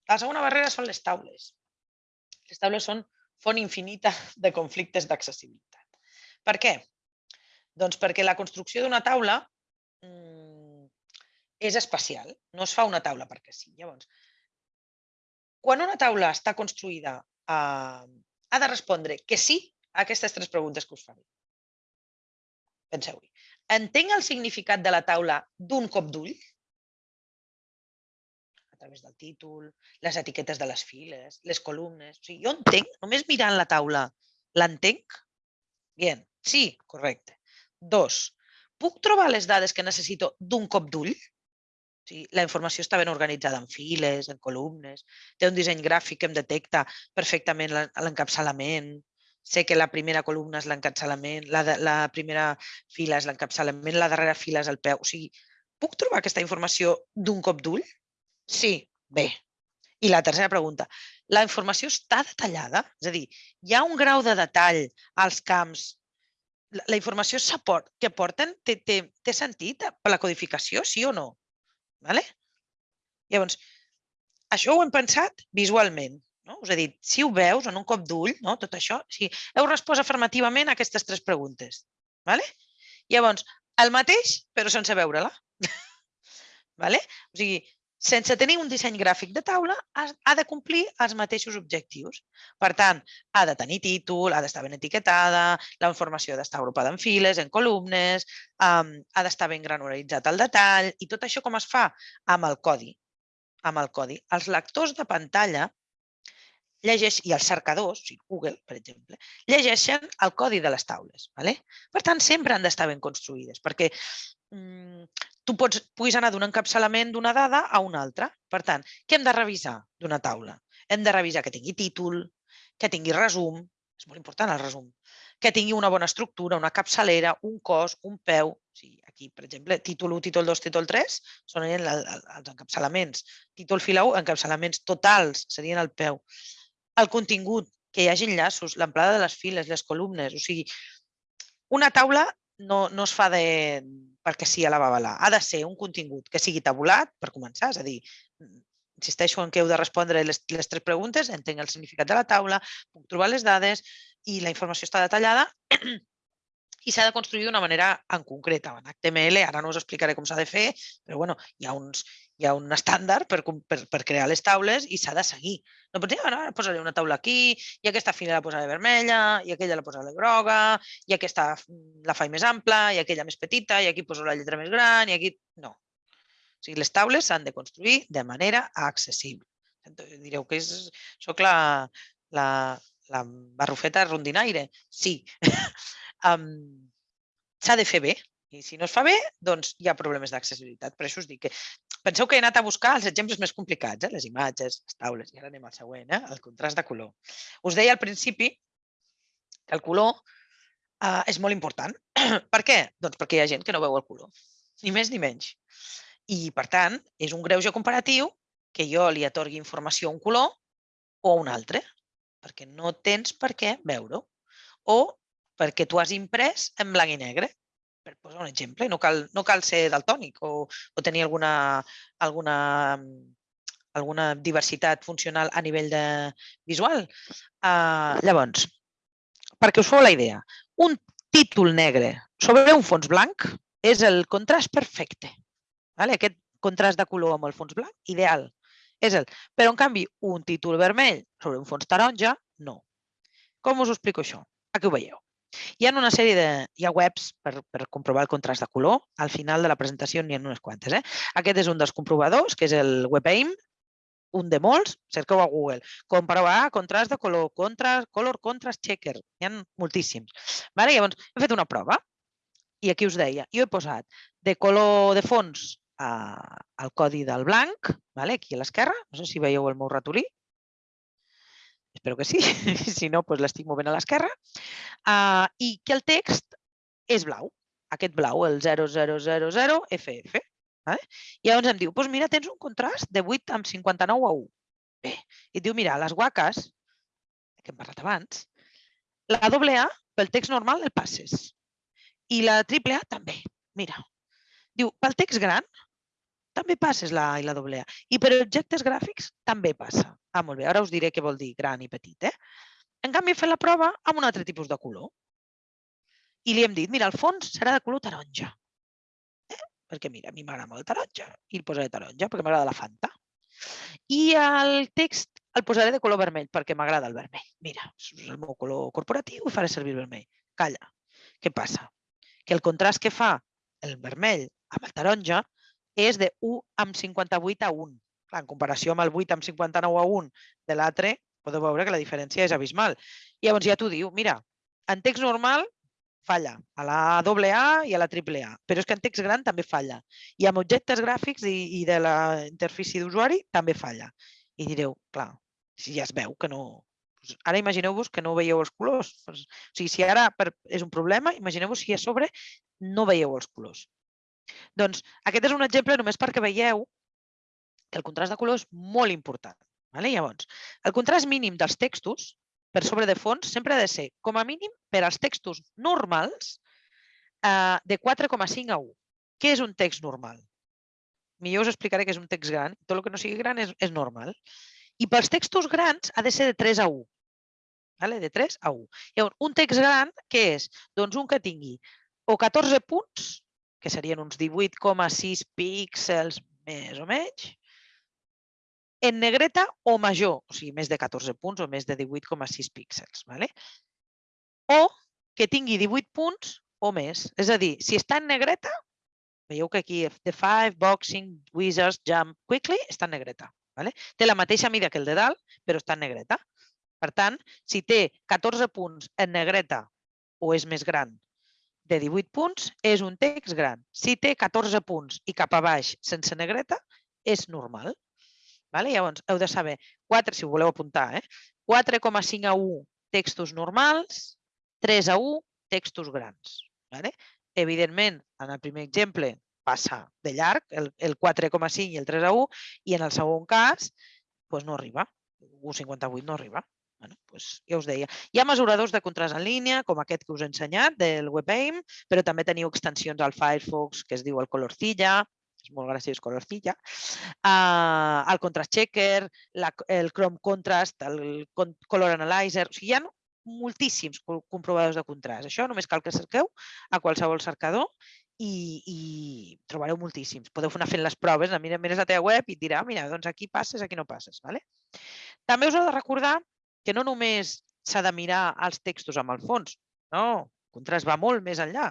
La segona barrera són les taules. Les taules són font infinita de conflictes d'accessibilitat. Per què? Doncs perquè la construcció d'una taula mmm, és especial. No es fa una taula perquè sí. Llavors, quan una taula està construïda eh, ha de respondre que sí a aquestes tres preguntes que us faré. Penseu-hi. Entenc el significat de la taula d'un cop d'ull? Través del títol, les etiquetes de les files, les columnes... O sigui, jo entenc, només mirant la taula, l'entenc? Bien, sí, correcte. Dos, puc trobar les dades que necessito d'un cop d'ull? O sigui, la informació està ben organitzada en files, en columnes, té un disseny gràfic que em detecta perfectament l'encapçalament, sé que la primera columna és l'encapçalament, la, la primera fila és l'encapçalament, la darrera fila és el peu. O sigui, puc trobar aquesta informació d'un cop d'ull? Sí, bé. I la tercera pregunta, la informació està detallada? És a dir, hi ha un grau de detall als camps la informació que porten té, té, té sentit per la codificació, sí o no? Vale? Llavors, això ho hem pensat visualment. No? Us he dit, si ho veus en un cop d'ull, no? tot això, si heu respost afirmativament a aquestes tres preguntes. Vale? Llavors, el mateix, però sense veure-la. vale? O sigui, sense tenir un disseny gràfic de taula, ha de complir els mateixos objectius. Per tant, ha de tenir títol, ha d'estar ben etiquetada, la informació ha d'estar agrupada en files, en columnes, um, ha d'estar ben granularitzat el detall i tot això com es fa? Amb el codi. Amb el codi. Els lectors de pantalla llegeix, i els cercadors, o sigui, Google, per exemple, llegeixen el codi de les taules. Vale? Per tant, sempre han d'estar ben construïdes, perquè mm, tu pots, puguis anar d'un encapçalament d'una dada a una altra. Per tant, què hem de revisar d'una taula? Hem de revisar que tingui títol, que tingui resum, és molt important el resum, que tingui una bona estructura, una capçalera, un cos, un peu. O sigui, aquí, per exemple, títol 1, títol 2, títol 3 són els encapçalaments. Títol fila 1, encapçalaments totals serien el peu. El contingut, que hi hagi enllaços, l'amplada de les files, les columnes. O sigui, una taula no, no es fa de, perquè sí a la babalà. Ha de ser un contingut que sigui tabulat, per començar, és a dir, mm, insisteixo en que heu de respondre les, les tres preguntes, entenc el significat de la taula, puc trobar les dades i la informació està detallada i s'ha de construir d'una manera en concreta, en HTML, ara no us explicaré com s'ha de fer, però bueno, hi ha uns, hi ha un estàndard per, per, per crear les taules i s'ha de seguir. No pots dir, ah, ara posaré una taula aquí, i aquesta fila la posaré vermella, i aquella la posaré groga, i aquesta la faig més ampla, i aquella més petita, i aquí poso la lletra més gran, i aquí... No. O sigui, les taules s'han de construir de manera accessible. Direu que és, soc la, la, la barrufeta rondinaire. Sí. um, s'ha de fer bé, i si no es fa bé, doncs hi ha problemes d'accessibilitat. Per això us dic que penseu que he anat a buscar els exemples més complicats, eh? les imatges, les taules, i ara anem al següent, eh? el contrast de color. Us deia al principi que el color eh, és molt important. per què? Doncs perquè hi ha gent que no veu el color, ni més ni menys. I, per tant, és un greuge comparatiu que jo li atorgui informació a un color o a un altre, perquè no tens per què veure-ho. O perquè tu has imprès en blanc i negre per posar un exemple, no cal, no cal ser daltònic o, o tenir alguna, alguna, alguna diversitat funcional a nivell de visual. Uh, llavors, perquè us feu la idea, un títol negre sobre un fons blanc és el contrast perfecte. Vale? Aquest contrast de color amb el fons blanc, ideal. És el. Però, en canvi, un títol vermell sobre un fons taronja, no. Com us explico això? Aquí ho veieu. Hi ha una sèrie de hi ha webs per, per comprovar el contrast de color. Al final de la presentació n'hi ha unes quantes. Eh? Aquest és un dels comprovadors, que és el WebAIM, un de molts, cerqueu a Google. Comprovar contrast de color, contrast, color contrast checker. N'hi ha moltíssims. Vale? Llavors, he fet una prova i aquí us deia, jo he posat de color de fons eh, el codi del blanc, vale? aquí a l'esquerra, no sé si veieu el meu ratolí, espero que sí, si no, doncs l'estic movent a l'esquerra, uh, i que el text és blau, aquest blau, el 0000FF. Vale? I llavors em diu, doncs mira, tens un contrast de 8 amb 59 a 1. Bé, i et diu, mira, les guaques, que hem parlat abans, la doble A pel text normal el passes. I la triple A també. Mira, diu, pel text gran també passes la i la doble A. I per objectes gràfics també passa. Ah, molt bé, ara us diré què vol dir gran i petit. Eh? En canvi, fet la prova amb un altre tipus de color. I li hem dit, mira, el fons serà de color taronja. Eh? Perquè, mira, a mi m'agrada molt taronja i el posaré taronja perquè m'agrada la Fanta. I el text el posaré de color vermell perquè m'agrada el vermell. Mira, és el meu color corporatiu i faré servir el vermell. Calla. Què passa? Que el contrast que fa el vermell amb el taronja és de 1 amb 58 a 1. Clar, en comparació amb el 8 amb 59 a 1 de l'altre, podeu veure que la diferència és abismal. I llavors ja t'ho diu, mira, en text normal falla, a la doble A i a la triple A, però és que en text gran també falla. I amb objectes gràfics i, i de la interfície d'usuari també falla. I direu, clar, si ja es veu que no... Ara imagineu-vos que no veieu els colors. O sigui, si ara és un problema, imagineu-vos si a sobre no veieu els colors. Doncs aquest és un exemple només perquè veieu que el contrast de color és molt important. Vale? Llavors, el contrast mínim dels textos per sobre de fons sempre ha de ser, com a mínim, per als textos normals, eh, de 4,5 a 1. Què és un text normal? Millor us explicaré què és un text gran. Tot el que no sigui gran és, és normal. I pels textos grans ha de ser de 3 a 1. Vale? De 3 a 1. Llavors, un text gran, què és? Doncs un que tingui o 14 punts, que serien uns 18,6 píxels més o menys, en negreta o major, o sigui, més de 14 punts o més de 18,6 píxels. ¿vale? O que tingui 18 punts o més. És a dir, si està en negreta, veieu que aquí The Five, Boxing, Wizards, Jump, Quickly està en negreta. ¿vale? Té la mateixa mida que el de dalt, però està en negreta. Per tant, si té 14 punts en negreta o és més gran de 18 punts, és un text gran. Si té 14 punts i cap a baix sense negreta, és normal. Vale? Llavors, heu de saber, 4, si ho voleu apuntar, eh? 4,5 a 1 textos normals, 3 a 1 textos grans. Vale? Evidentment, en el primer exemple passa de llarg, el, el 4,5 i el 3 a 1, i en el segon cas doncs no arriba, 1,58 no arriba. Bueno, doncs ja us deia. Hi ha mesuradors de contrast en línia, com aquest que us he ensenyat, del WebAIM, però també teniu extensions al Firefox que es diu el Colorcilla, és molt graciós Colorcilla, uh, el Contrast Checker, la, el Chrome Contrast, el Color Analyzer, o sigui, hi ha moltíssims comprovadors de contrast. Això només cal que cerqueu a qualsevol cercador i, i trobareu moltíssims. Podeu anar fent les proves, mires la teva web i et dirà, mira, doncs aquí passes, aquí no passes. Vale? També us heu de recordar que no només s'ha de mirar els textos amb el fons, no, el contrast va molt més enllà.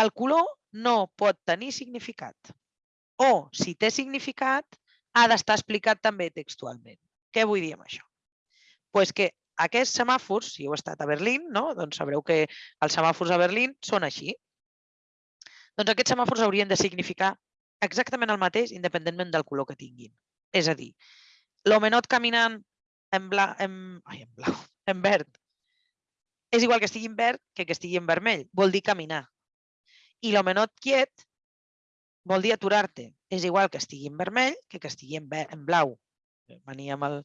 El color no pot tenir significat. O, si té significat, ha d'estar explicat també textualment. Què vull dir amb això? Pues que aquests semàfors, si heu estat a Berlín, no? doncs sabreu que els semàfors a Berlín són així. Doncs aquests semàfors haurien de significar exactament el mateix independentment del color que tinguin. És a dir, l'homenot caminant en, bla, en, ai, en blau, en verd, és igual que estigui en verd que que estigui en vermell. Vol dir caminar. I l'homenot quiet vol dir aturar-te. És igual que estigui en vermell que que estigui en, en blau. Venia amb el,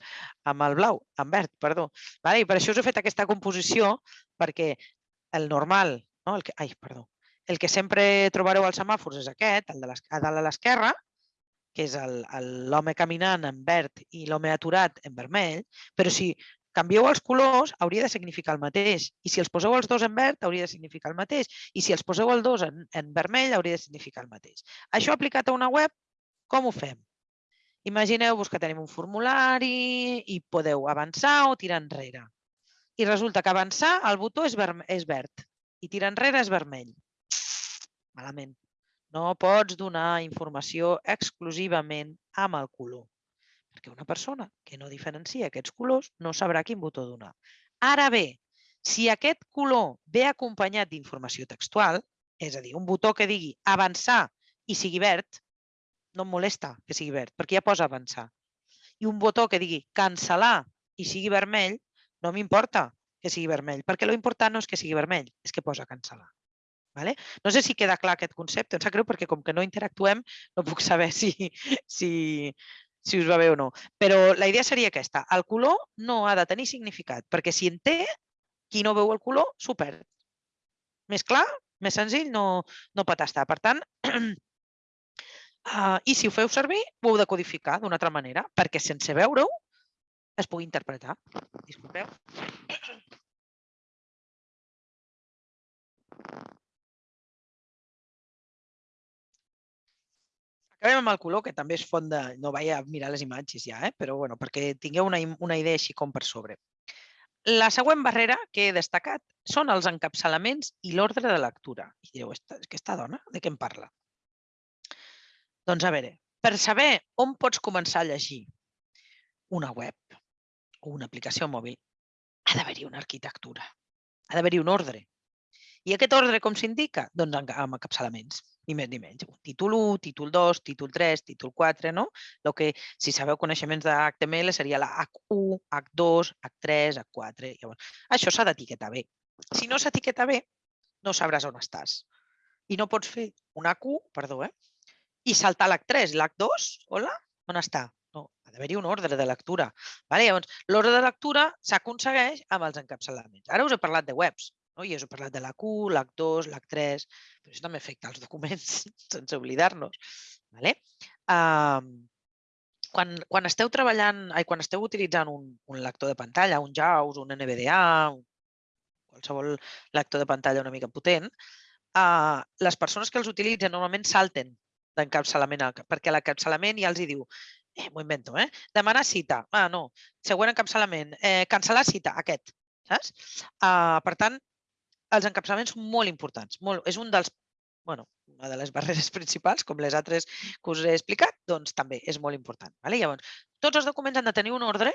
amb el blau, en verd, perdó. Vale? I per això us he fet aquesta composició, perquè el normal, no? el que, ai, perdó, el que sempre trobareu als semàfors és aquest, el de a dalt a l'esquerra, que és l'home caminant en verd i l'home aturat en vermell, però si canvieu els colors, hauria de significar el mateix. I si els poseu els dos en verd, hauria de significar el mateix. I si els poseu els dos en, en vermell, hauria de significar el mateix. Això aplicat a una web, com ho fem? Imagineu-vos que tenim un formulari i podeu avançar o tirar enrere. I resulta que avançar, el botó és, és verd i tirar enrere és vermell. Malament. No pots donar informació exclusivament amb el color, perquè una persona que no diferencia aquests colors no sabrà quin botó donar. Ara bé, si aquest color ve acompanyat d'informació textual, és a dir, un botó que digui avançar i sigui verd, no em molesta que sigui verd, perquè ja posa avançar. I un botó que digui cancel·lar i sigui vermell, no m'importa que sigui vermell, perquè lo important no és que sigui vermell, és que posa cancel·lar. Vale? No sé si queda clar aquest concepte, em sap greu perquè com que no interactuem no puc saber si, si, si us va bé o no. Però la idea seria aquesta. El color no ha de tenir significat, perquè si en té, qui no veu el color s'ho perd. Més clar, més senzill, no, no pot estar. Per tant, uh, i si ho feu servir, ho heu de codificar d'una altra manera, perquè sense veure-ho es pugui interpretar. Disculpeu. Acabem amb el color, que també és font de... No vaig a mirar les imatges ja, eh? però bueno, perquè tingueu una, una idea així com per sobre. La següent barrera que he destacat són els encapçalaments i l'ordre de lectura. I direu, aquesta dona, de què em parla? Doncs a veure, per saber on pots començar a llegir una web o una aplicació mòbil, ha d'haver-hi una arquitectura, ha d'haver-hi un ordre. I aquest ordre com s'indica? Doncs amb encapçalaments ni més ni menys. Títol 1, títol 2, títol 3, títol 4, no? El que, si sabeu coneixements d'HTML, seria la H1, H2, H3, H4. Llavors, això s'ha d'etiquetar bé. Si no s'etiqueta bé, no sabràs on estàs. I no pots fer un H1, perdó, eh? i saltar l'H3, l'H2, hola, on està? No, ha d'haver-hi un ordre de lectura. Vale? Llavors, l'ordre de lectura s'aconsegueix amb els encapçalaments. Ara us he parlat de webs, no? I us he parlat de la Q, l'H2, l'H3, però això també afecta els documents, sense oblidar-nos. Vale? Um, quan, quan esteu treballant, ai, quan esteu utilitzant un, un lector de pantalla, un JAWS, un NVDA, un, qualsevol lector de pantalla una mica potent, uh, les persones que els utilitzen normalment salten d'encapçalament, perquè l'encapçalament ja els hi diu eh, m'ho invento, eh? Demanar cita. Ah, no. Següent encapçalament. Eh, cancel·lar cita, aquest. Saps? Uh, per tant, els encapçalaments són molt importants. Molt, és un dels, bueno, una de les barreres principals, com les altres que us he explicat, doncs també és molt important. Vale? Llavors, tots els documents han de tenir un ordre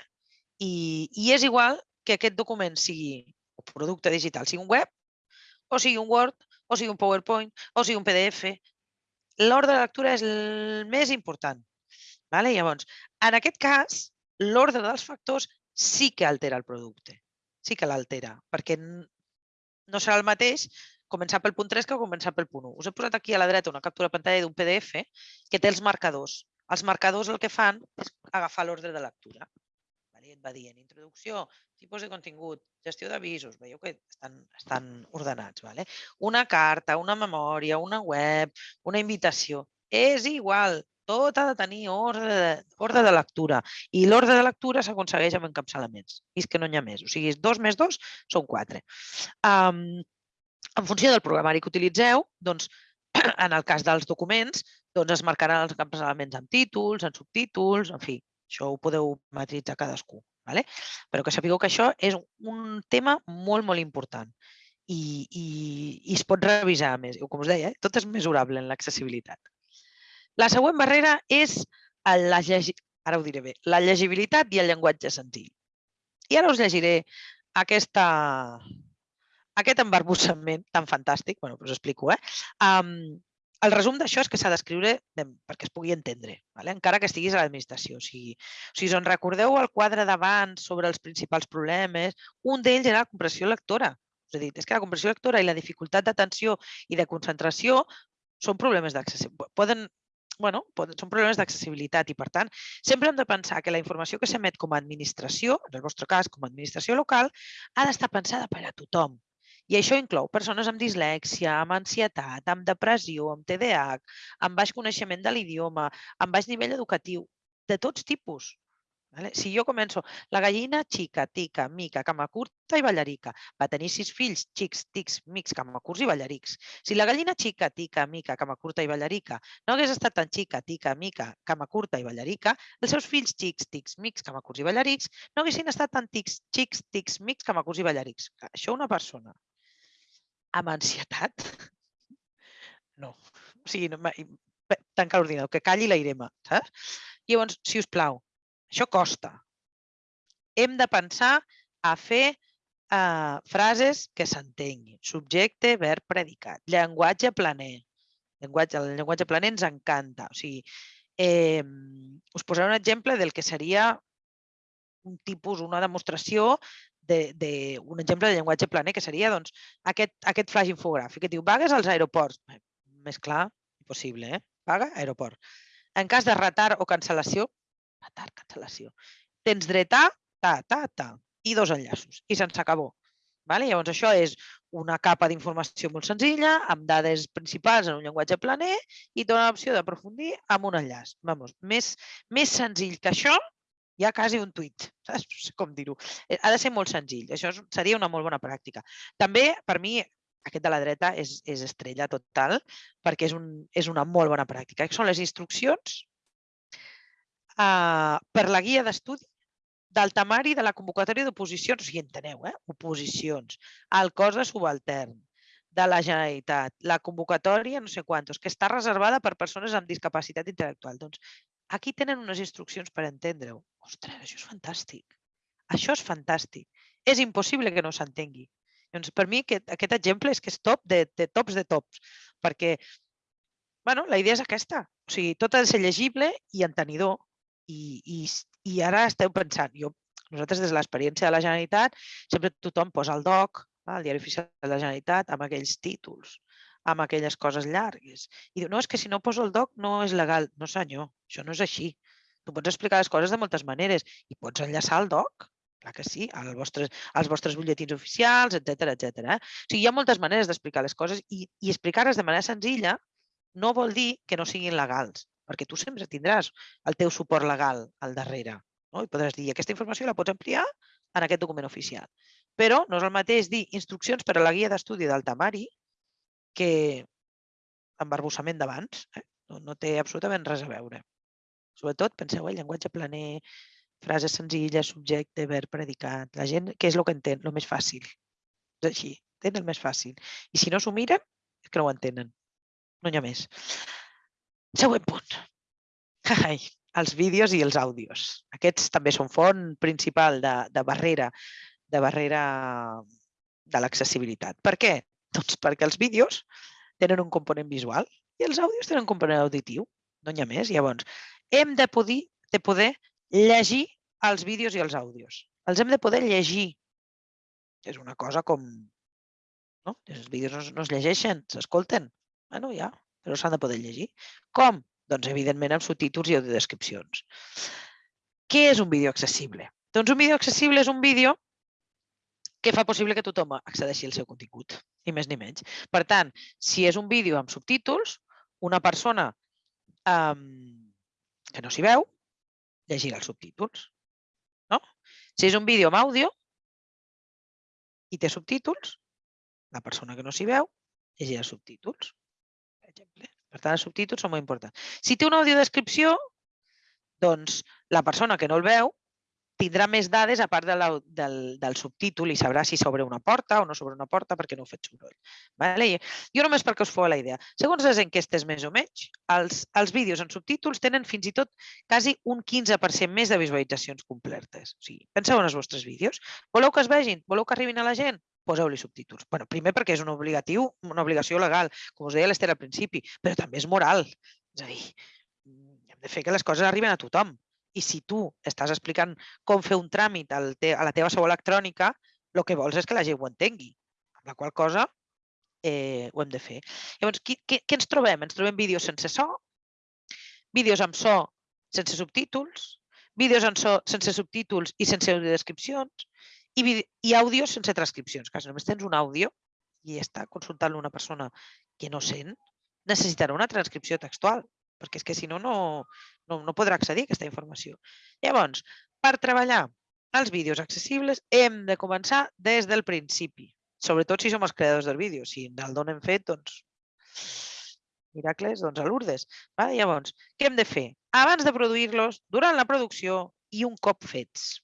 i, i és igual que aquest document sigui un producte digital, sigui un web, o sigui un Word, o sigui un PowerPoint, o sigui un PDF. L'ordre de lectura és el més important. Vale? Llavors, en aquest cas, l'ordre dels factors sí que altera el producte. Sí que l'altera, perquè no serà el mateix començar pel punt 3 que començar pel punt 1. Us he posat aquí a la dreta una captura de pantalla d'un PDF que té els marcadors. Els marcadors el que fan és agafar l'ordre de lectura. Et va dient introducció, tipus de contingut, gestió d'avisos, veieu que estan, estan ordenats. Vale? Una carta, una memòria, una web, una invitació. És igual, tot ha de tenir ordre de, ordre de lectura. I l'ordre de lectura s'aconsegueix amb encapçalaments. I és que no n'hi ha més. O sigui, dos més dos són quatre. Um, En funció del programari que utilitzeu, doncs, en el cas dels documents, doncs es marcaran els camps elements amb títols, en subtítols, en fi, això ho podeu matritzar cadascú. Vale? Però que sapigueu que això és un tema molt, molt important i, i, i es pot revisar més. Com us deia, eh? tot és mesurable en l'accessibilitat. La següent barrera és la, ara ho diré bé, la llegibilitat i el llenguatge senzill. I ara us llegiré aquesta, aquest embarbussament tan fantàstic, bueno, us explico, eh? Um, el resum d'això és que s'ha d'escriure perquè es pugui entendre, vale? encara que estiguis a l'administració. O sigui, o sigui, on recordeu el quadre d'abans sobre els principals problemes, un d'ells era la compressió lectora. És a dir, és que la compressió lectora i la dificultat d'atenció i de concentració són problemes d'accessibilitat. Poden, bueno, poden, són problemes d'accessibilitat i, per tant, sempre hem de pensar que la informació que s'emet com a administració, en el vostre cas com a administració local, ha d'estar pensada per a tothom. I això inclou persones amb dislèxia, amb ansietat, amb depressió, amb TDAH, amb baix coneixement de l'idioma, amb baix nivell educatiu, de tots tipus. Vale? Si jo començo, la gallina xica, tica, mica, cama curta i ballarica. Va tenir sis fills, xics, tics, mics, cama curts i ballarics. Si la gallina xica, tica, mica, cama curta i ballarica no hagués estat tan xica, tica, mica, cama curta i ballarica, els seus fills xics, tics, mics, cama curts i ballarics no haguessin estat tan tics, xics, tics, mics, cama curts i ballarics. Això una persona amb ansietat? No. O sigui, tanca l'ordinador, que calli la Irema, saps? Llavors, si us plau, això costa. Hem de pensar a fer uh, frases que s'entenguin. Subjecte, verb, predicat. Llenguatge planer. Llenguatge, el llenguatge planer ens encanta. O sigui, eh, us posaré un exemple del que seria un tipus, una demostració de, de un exemple de llenguatge planer, que seria doncs, aquest, aquest flash infogràfic que diu vagues als aeroports. Més clar, impossible, eh? Vaga, aeroport. En cas de retard o cancel·lació, retard, cancel·lació, tens dret a, ta, ta, ta, i dos enllaços, i se'ns acabó. Vale? Llavors, això és una capa d'informació molt senzilla, amb dades principals en un llenguatge planer i dona l'opció d'aprofundir amb un enllaç. Vamos, més, més senzill que això hi ha quasi un tuit, saps? No sé com dir-ho. Eh, ha de ser molt senzill, això seria una molt bona pràctica. També, per mi, aquest de la dreta és, és estrella total, perquè és, un, és una molt bona pràctica. Són les instruccions uh, per la guia d'estudi del temari de la convocatòria d'oposicions, sigui, enteneu, eh? oposicions, al cos de subaltern, de la Generalitat, la convocatòria, no sé quantos, que està reservada per persones amb discapacitat intel·lectual. Doncs aquí tenen unes instruccions per entendre-ho. Ostres, això és fantàstic. Això és fantàstic. És impossible que no s'entengui. Doncs per mi aquest, aquest exemple és que és top de, de tops de tops, perquè bueno, la idea és aquesta. O sigui, tot ha de ser llegible i entenidor. I, i, i ara esteu pensant, jo, nosaltres des de l'experiència de la Generalitat, sempre tothom posa el DOC, el Diari Oficial de la Generalitat, amb aquells títols, amb aquelles coses llargues. I diu, no, és que si no poso el DOC no és legal. No senyor, això no és així. Tu pots explicar les coses de moltes maneres i pots enllaçar el doc, clar que sí, als vostres, als vostres butlletins oficials, etc etc. Eh? O sigui, hi ha moltes maneres d'explicar les coses i, i explicar-les de manera senzilla no vol dir que no siguin legals, perquè tu sempre tindràs el teu suport legal al darrere. No? I podràs dir, aquesta informació la pots ampliar en aquest document oficial. Però no és el mateix dir instruccions per a la guia d'estudi del temari que embarbussament d'abans. Eh? No, no té absolutament res a veure. Sobretot, penseu, el llenguatge planer, frases senzilles, subjecte, verb, predicat. La gent, què és el que entén? El més fàcil. És així, entén el més fàcil. I si no s'ho miren, és que no ho entenen. No hi ha més. Següent punt. Ai, els vídeos i els àudios. Aquests també són font principal de, de barrera de barrera de l'accessibilitat. Per què? Doncs perquè els vídeos tenen un component visual i els àudios tenen un component auditiu. No n'hi ha més. Llavors, hem de poder, de poder llegir els vídeos i els àudios. Els hem de poder llegir. És una cosa com... No? Els vídeos no, no es llegeixen, s'escolten. Bueno, ja, però s'han de poder llegir. Com? Doncs, evidentment, amb subtítols i audiodescripcions. Què és un vídeo accessible? Doncs un vídeo accessible és un vídeo que fa possible que tothom accedeixi al seu contingut, ni més ni menys. Per tant, si és un vídeo amb subtítols, una persona um, que no s'hi veu, llegir els subtítols. No? Si és un vídeo amb àudio i té subtítols, La persona que no s'hi veu llegirà subtítols, exemple. Per tant, els subtítols són molt importants. Si té una audiodescripció, doncs la persona que no el veu tindrà més dades a part de la, del, del subtítol i sabrà si s'obre una porta o no s'obre una porta perquè no ho fet soroll. Vale? Jo només perquè us feu la idea. Segons les enquestes més o menys, els, els vídeos en subtítols tenen fins i tot quasi un 15% més de visualitzacions completes. O sigui, penseu en els vostres vídeos. Voleu que es vegin? Voleu que arribin a la gent? Poseu-li subtítols. Bueno, primer perquè és un obligatiu, una obligació legal, com us deia l'Ester al principi, però també és moral. És a dir, hem de fer que les coses arriben a tothom. I si tu estàs explicant com fer un tràmit a la teva seu electrònica, el que vols és que la gent ho entengui. Amb la qual cosa eh, ho hem de fer. Llavors, què, què, què ens trobem? Ens trobem vídeos sense so, vídeos amb so sense subtítols, vídeos amb so sense subtítols i sense audiodescripcions i, i àudios sense transcripcions. Que només tens un àudio i està consultant una persona que no sent, necessitarà una transcripció textual perquè és que si no, no, no, no podrà accedir a aquesta informació. Llavors, per treballar els vídeos accessibles hem de començar des del principi, sobretot si som els creadors del vídeo. Si el donem fet, doncs, miracles, doncs a Lourdes. Vale? Llavors, què hem de fer? Abans de produir-los, durant la producció i un cop fets.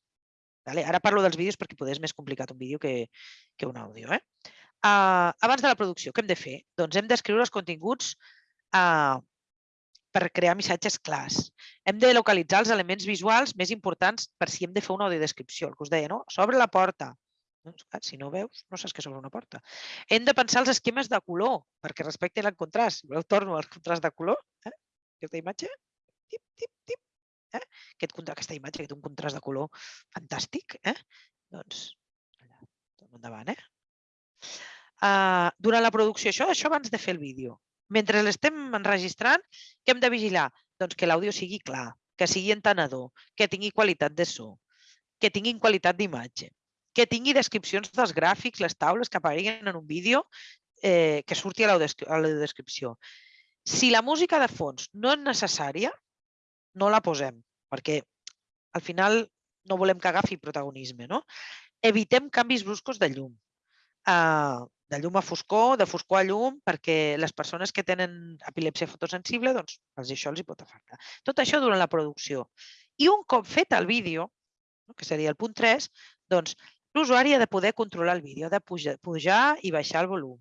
Vale? Ara parlo dels vídeos perquè poder és més complicat un vídeo que, que un àudio. Eh? Uh, abans de la producció, què hem de fer? Doncs hem d'escriure els continguts uh, per crear missatges clars. Hem de localitzar els elements visuals més importants per si hem de fer una audiodescripció, el que us deia, no? S'obre la porta. Doncs, si no veus, no saps que s'obre una porta. Hem de pensar els esquemes de color perquè respectin el contrast. Voleu torno al contrast de color? Eh? Aquesta imatge? Tip, tip, tip. Eh? Aquest, aquesta imatge que té un contrast de color fantàstic. Eh? Doncs, allà, endavant. Eh? Uh, durant la producció, això, això abans de fer el vídeo. Mentre l'estem enregistrant, què hem de vigilar? Doncs que l'àudio sigui clar, que sigui entenedor, que tingui qualitat de so, que tinguin qualitat d'imatge, que tingui descripcions dels gràfics, les taules que apareguen en un vídeo, eh, que surti a l'audiodescripció. Si la música de fons no és necessària, no la posem, perquè al final no volem que agafi protagonisme. No? Evitem canvis bruscos de llum. Uh, de llum a foscor, de foscor a llum, perquè les persones que tenen epilèpsia fotosensible, doncs, els això els hi pot afectar. Tot això durant la producció. I un cop fet el vídeo, que seria el punt 3, doncs, l'usuari ha de poder controlar el vídeo, ha de pujar, pujar i baixar el volum.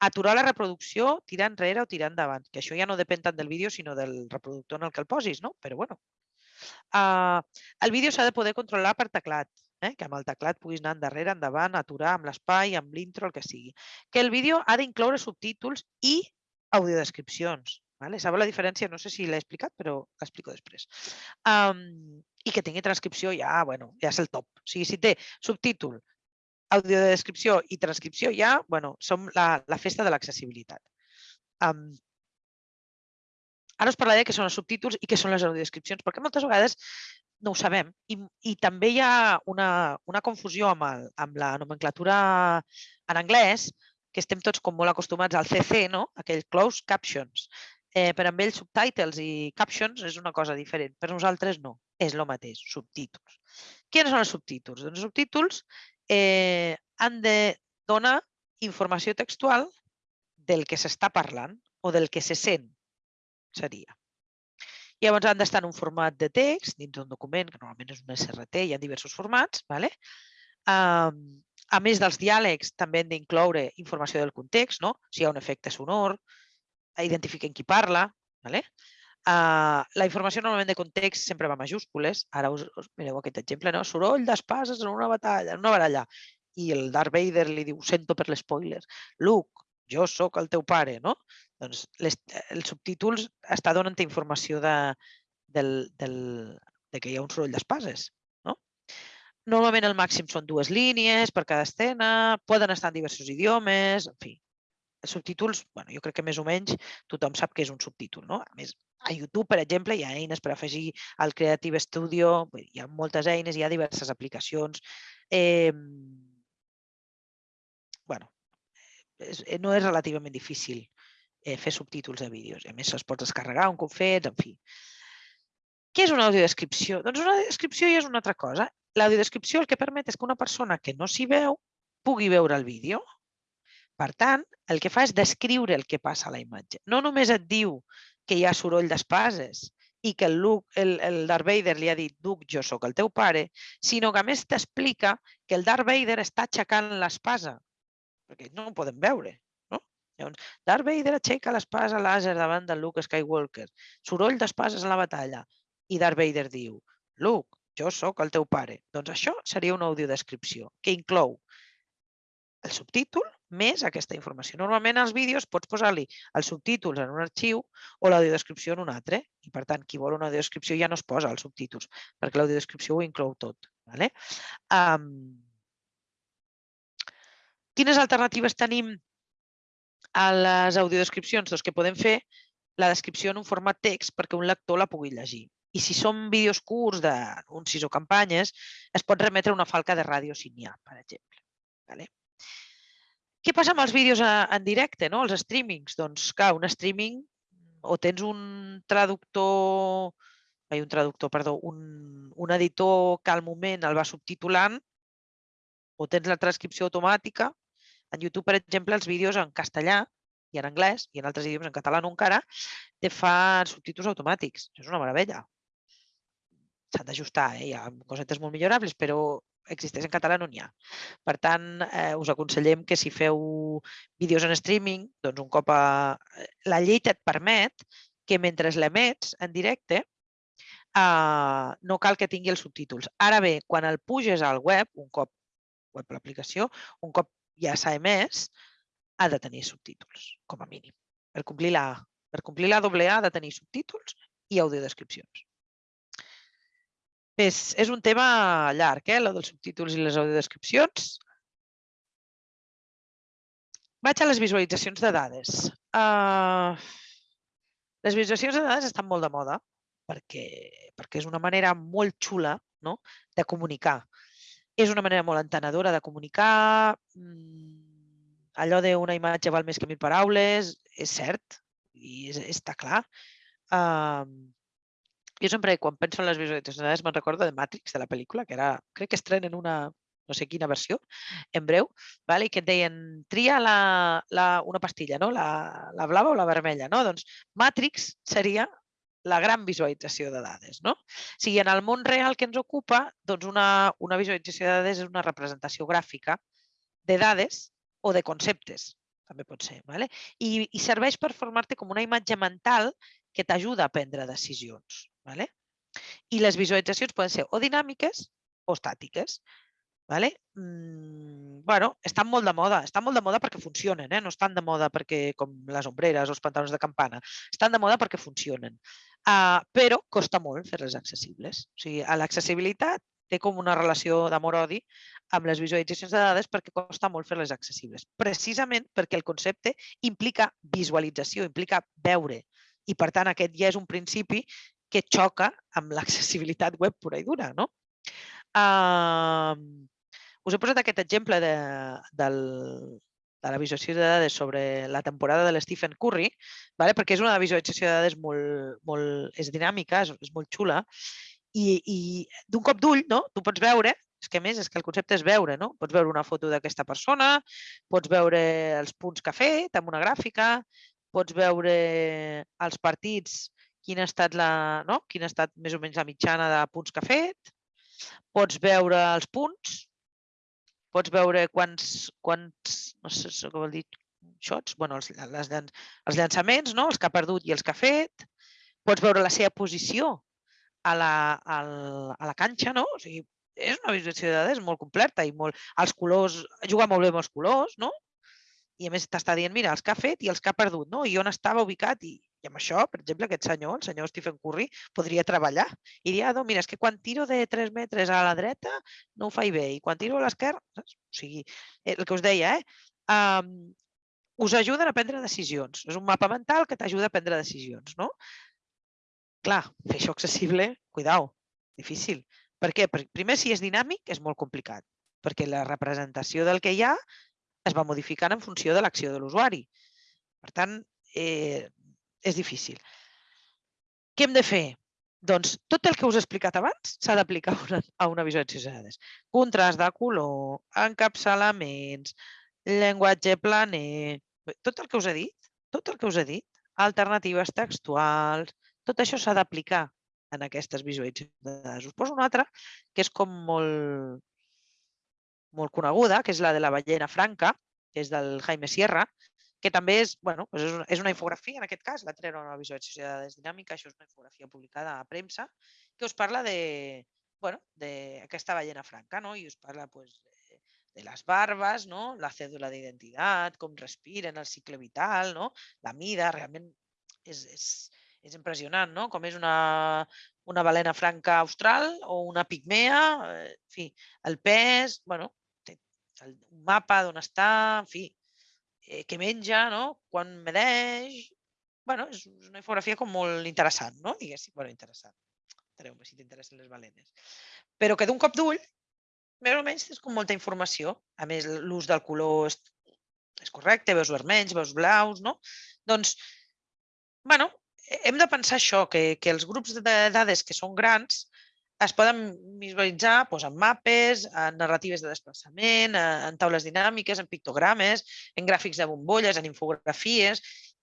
Aturar la reproducció, tirar enrere o tirar endavant, que això ja no depèn tant del vídeo, sinó del reproductor en el que el posis, no? Però bueno. Uh, el vídeo s'ha de poder controlar per teclat eh? que amb el teclat puguis anar endarrere, endavant, aturar amb l'espai, amb l'intro, el que sigui. Que el vídeo ha d'incloure subtítols i audiodescripcions. Vale? Sabeu la diferència? No sé si l'he explicat, però l'explico després. Um, I que tingui transcripció ja, bueno, ja és el top. O sigui, si té subtítol, audiodescripció i transcripció ja, bueno, som la, la festa de l'accessibilitat. Um, ara us parlaré què són els subtítols i què són les audiodescripcions, perquè moltes vegades no ho sabem. I, i també hi ha una, una confusió amb, el, amb la nomenclatura en anglès, que estem tots com molt acostumats al CC, no? aquell closed captions. Eh, per amb ells subtitles i captions és una cosa diferent. Per nosaltres no, és el mateix, subtítols. Quins són els subtítols? Doncs els subtítols eh, han de donar informació textual del que s'està parlant o del que se sent, seria. Llavors han d'estar en un format de text, dins d'un document, que normalment és un SRT, hi ha diversos formats. Vale? A més dels diàlegs, també hem d'incloure informació del context, no? si hi ha un efecte sonor, identifiquen qui parla. Vale? Uh, la informació normalment de context sempre va majúscules. Ara us, us mireu aquest exemple, no? Soroll d'espases en una batalla, en una baralla. I el Darth Vader li diu, sento per l'espoiler. Luke, jo sóc el teu pare, no? Doncs les, els subtítols està donant informació de, del, del, de que hi ha un soroll d'espases. No? Normalment el màxim són dues línies per cada escena, poden estar en diversos idiomes, en fi. Els subtítols, bueno, jo crec que més o menys tothom sap que és un subtítol. No? A més, a YouTube, per exemple, hi ha eines per afegir al Creative Studio, hi ha moltes eines, hi ha diverses aplicacions. Eh, bueno, eh, no és relativament difícil eh, fer subtítols de vídeos. A més, els pots descarregar un cop fets, en fi. Què és una audiodescripció? Doncs una audiodescripció ja és una altra cosa. L'audiodescripció el que permet és que una persona que no s'hi veu pugui veure el vídeo. Per tant, el que fa és descriure el que passa a la imatge. No només et diu que hi ha soroll d'espases i que el, Luke, el, el Darth Vader li ha dit Duc, jo sóc el teu pare, sinó que a més t'explica que el Darth Vader està aixecant l'espasa, perquè no ho podem veure. No? Llavors, Darth Vader aixeca l'espasa làser davant de Luke Skywalker, soroll d'espases a la batalla, i Darth Vader diu, Luke, jo sóc el teu pare. Doncs això seria una audiodescripció que inclou el subtítol més aquesta informació. Normalment als vídeos pots posar-li els subtítols en un arxiu o l'audiodescripció en un altre. I per tant, qui vol una audiodescripció ja no es posa els subtítols, perquè l'audiodescripció ho inclou tot. Vale? Um, quines alternatives tenim a les audiodescripcions? Doncs que podem fer la descripció en un format text perquè un lector la pugui llegir. I si són vídeos curts d'anuncis o campanyes, es pot remetre una falca de ràdio si n'hi ha, per exemple. Vale? Què passa amb els vídeos en directe, no? els streamings? Doncs, clar, un streaming o tens un traductor, ai, un traductor, perdó, un, un editor que al moment el va subtitulant, o tens la transcripció automàtica. En YouTube, per exemple, els vídeos en castellà i en anglès, i en altres idiomes, en català no encara, te fan subtítols automàtics. És una meravella. S'han d'ajustar, eh? hi ha cosetes molt millorables, però existeix en català no n'hi ha. Per tant, eh, us aconsellem que si feu vídeos en streaming, doncs un cop a... la llei et permet que mentre l'emets en directe eh, no cal que tingui els subtítols. Ara bé, quan el puges al web, un cop web l'aplicació, un cop ja s'ha emès, ha de tenir subtítols, com a mínim. Per complir la, per complir la doble A ha de tenir subtítols i audiodescripcions. És, és un tema llarg, eh, el dels subtítols i les audiodescripcions. Vaig a les visualitzacions de dades. Uh, les visualitzacions de dades estan molt de moda perquè, perquè és una manera molt xula no? de comunicar. És una manera molt entenedora de comunicar. Mm, allò d'una imatge val més que mil paraules, és cert i és, està clar. Uh, jo sempre, quan penso en les visualitzacions, me'n recordo de Matrix, de la pel·lícula, que era, crec que estrenen una, no sé quina versió, en breu, vale? i que et deien, tria la, la, una pastilla, no? la, la blava o la vermella. No? Doncs Matrix seria la gran visualització de dades. No? O sigui, en el món real que ens ocupa, doncs una, una visualització de dades és una representació gràfica de dades o de conceptes, també pot ser. Vale? I, I serveix per formar-te com una imatge mental que t'ajuda a prendre decisions. Vale? I les visualitzacions poden ser o dinàmiques o estàtiques. Vale? Mm, bueno, estan molt de moda. Estan molt de moda perquè funcionen, eh? no estan de moda perquè com les ombreres o els pantalons de campana. Estan de moda perquè funcionen. Uh, però costa molt fer-les accessibles. O sigui, l'accessibilitat té com una relació d'amor-odi amb les visualitzacions de dades perquè costa molt fer-les accessibles. Precisament perquè el concepte implica visualització, implica veure. I per tant aquest ja és un principi que xoca amb l'accessibilitat web pura i dura. No? Uh, us he posat aquest exemple de, del, de la visualització de dades sobre la temporada de l'Stephen Curry, vale? perquè és una visualització de dades molt, molt, és dinàmica, és, és molt xula, i, i d'un cop d'ull no? tu pots veure és que més és que el concepte és veure, no? Pots veure una foto d'aquesta persona, pots veure els punts que ha fet amb una gràfica, pots veure els partits quina ha estat, la, no? quina ha estat més o menys la mitjana de punts que ha fet, pots veure els punts, pots veure quants, quants no sé què vol dir, shots, bueno, els, les, els llançaments, no? els que ha perdut i els que ha fet, pots veure la seva posició a la, a la, a la canxa, no? O sigui, és una visualització de dades molt completa i molt... Els colors, juga molt bé amb els colors, no? I a més t'està dient, mira, els que ha fet i els que ha perdut, no? I on estava ubicat i, i amb això, per exemple, aquest senyor, el senyor Stephen Curry, podria treballar i dir, ah, no, mira, és que quan tiro de 3 metres a la dreta no ho faig bé i quan tiro a l'esquerra, o sigui, eh, el que us deia, eh? Um, us ajuden a prendre decisions. És un mapa mental que t'ajuda a prendre decisions, no? Clar, fer això accessible, cuidao, difícil. Per què? Perquè primer, si és dinàmic, és molt complicat, perquè la representació del que hi ha es va modificant en funció de l'acció de l'usuari. Per tant, eh, és difícil. Què hem de fer? Doncs tot el que us he explicat abans s'ha d'aplicar a una visualització de dades. Contrast de color, encapçalaments, llenguatge planer, tot el que us he dit, tot el que us he dit, alternatives textuals, tot això s'ha d'aplicar en aquestes visualitzacions de dades. Us poso una altra que és com molt, molt coneguda, que és la de la ballena franca, que és del Jaime Sierra, que també és, bueno, doncs és, una, és una infografia, en aquest cas, la treure una visualització de dinàmica, això és una infografia publicada a premsa, que us parla de, bueno, d'aquesta ballena franca, no? i us parla pues, de, de les barbes, no? la cèdula d'identitat, com respiren, el cicle vital, no? la mida, realment és, és, és impressionant, no? Com és una, una balena franca austral o una pigmea, eh, en fi, el pes, bueno, té el, mapa d'on està, en fi, eh, què menja, no? Quan medeix... bueno, és una infografia com molt interessant, no? Diguéssim, bueno, interessant. Treu-me si t'interessen les balenes. Però que d'un cop d'ull, més o menys tens com molta informació. A més, l'ús del color és, és correcte, veus vermells, veus blaus, no? Doncs, bueno, hem de pensar això, que, que els grups de dades que són grans es poden visualitzar doncs, en mapes, en narratives de desplaçament, en taules dinàmiques, en pictogrames, en gràfics de bombolles, en infografies,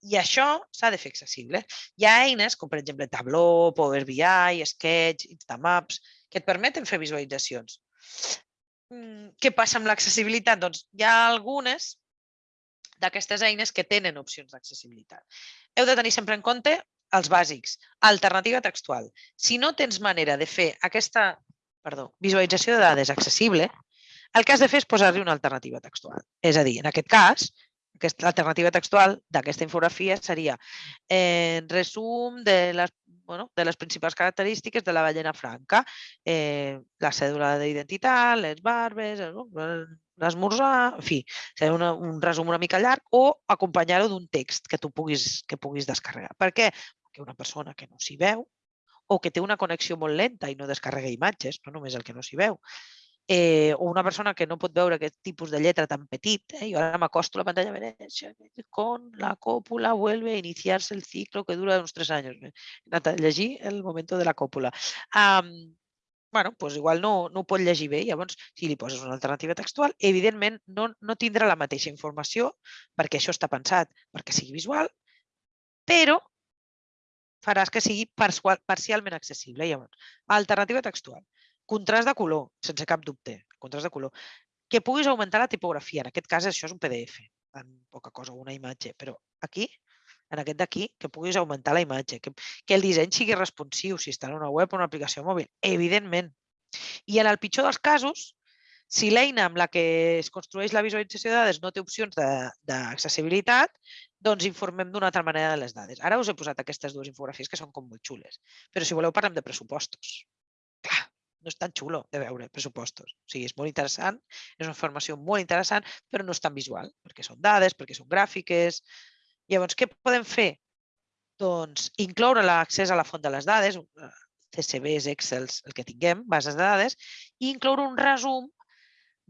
i això s'ha de fer accessible. Hi ha eines com, per exemple, Tableau, Power BI, Sketch, Instamaps, que et permeten fer visualitzacions. Mm, què passa amb l'accessibilitat? Doncs hi ha algunes d'aquestes eines que tenen opcions d'accessibilitat. Heu de tenir sempre en compte els bàsics. Alternativa textual. Si no tens manera de fer aquesta perdó, visualització de dades accessible, el que has de fer és posar-li una alternativa textual. És a dir, en aquest cas, aquesta alternativa textual d'aquesta infografia seria eh, resum de les, bueno, de les principals característiques de la ballena franca, eh, la cèdula d'identitat, les barbes, l'esmorzar, en fi, ser una, un resum una mica llarg o acompanyar-ho d'un text que tu puguis, que puguis descarregar. Per què? Perquè una persona que no s'hi veu o que té una connexió molt lenta i no descarrega imatges, no només el que no s'hi veu, eh, o una persona que no pot veure aquest tipus de lletra tan petit, eh, jo ara m'acosto a la pantalla, con la còpula vuelve a iniciar-se el ciclo que dura uns tres anys. He anat a llegir el moment de la còpula. Um, bueno, doncs igual no, no ho pot llegir bé. Llavors, si li poses una alternativa textual, evidentment no, no tindrà la mateixa informació, perquè això està pensat perquè sigui visual, però faràs que sigui parcialment accessible. Llavors, alternativa textual. Contrast de color, sense cap dubte. Contrast de color. Que puguis augmentar la tipografia. En aquest cas, això és un PDF, en poca cosa, una imatge. Però aquí en aquest d'aquí, que puguis augmentar la imatge, que, que el disseny sigui responsiu, si està en una web o una aplicació mòbil, evidentment. I en el pitjor dels casos, si l'eina amb la que es construeix la visualització de dades no té opcions d'accessibilitat, doncs informem d'una altra manera de les dades. Ara us he posat aquestes dues infografies que són com molt xules, però si voleu parlem de pressupostos. Clar, no és tan xulo de veure pressupostos. O sigui, és molt interessant, és una formació molt interessant, però no és tan visual, perquè són dades, perquè són gràfiques, Llavors, què podem fer? Doncs incloure l'accés a la font de les dades, eh, CSVs, Excels, el que tinguem, bases de dades, i incloure un resum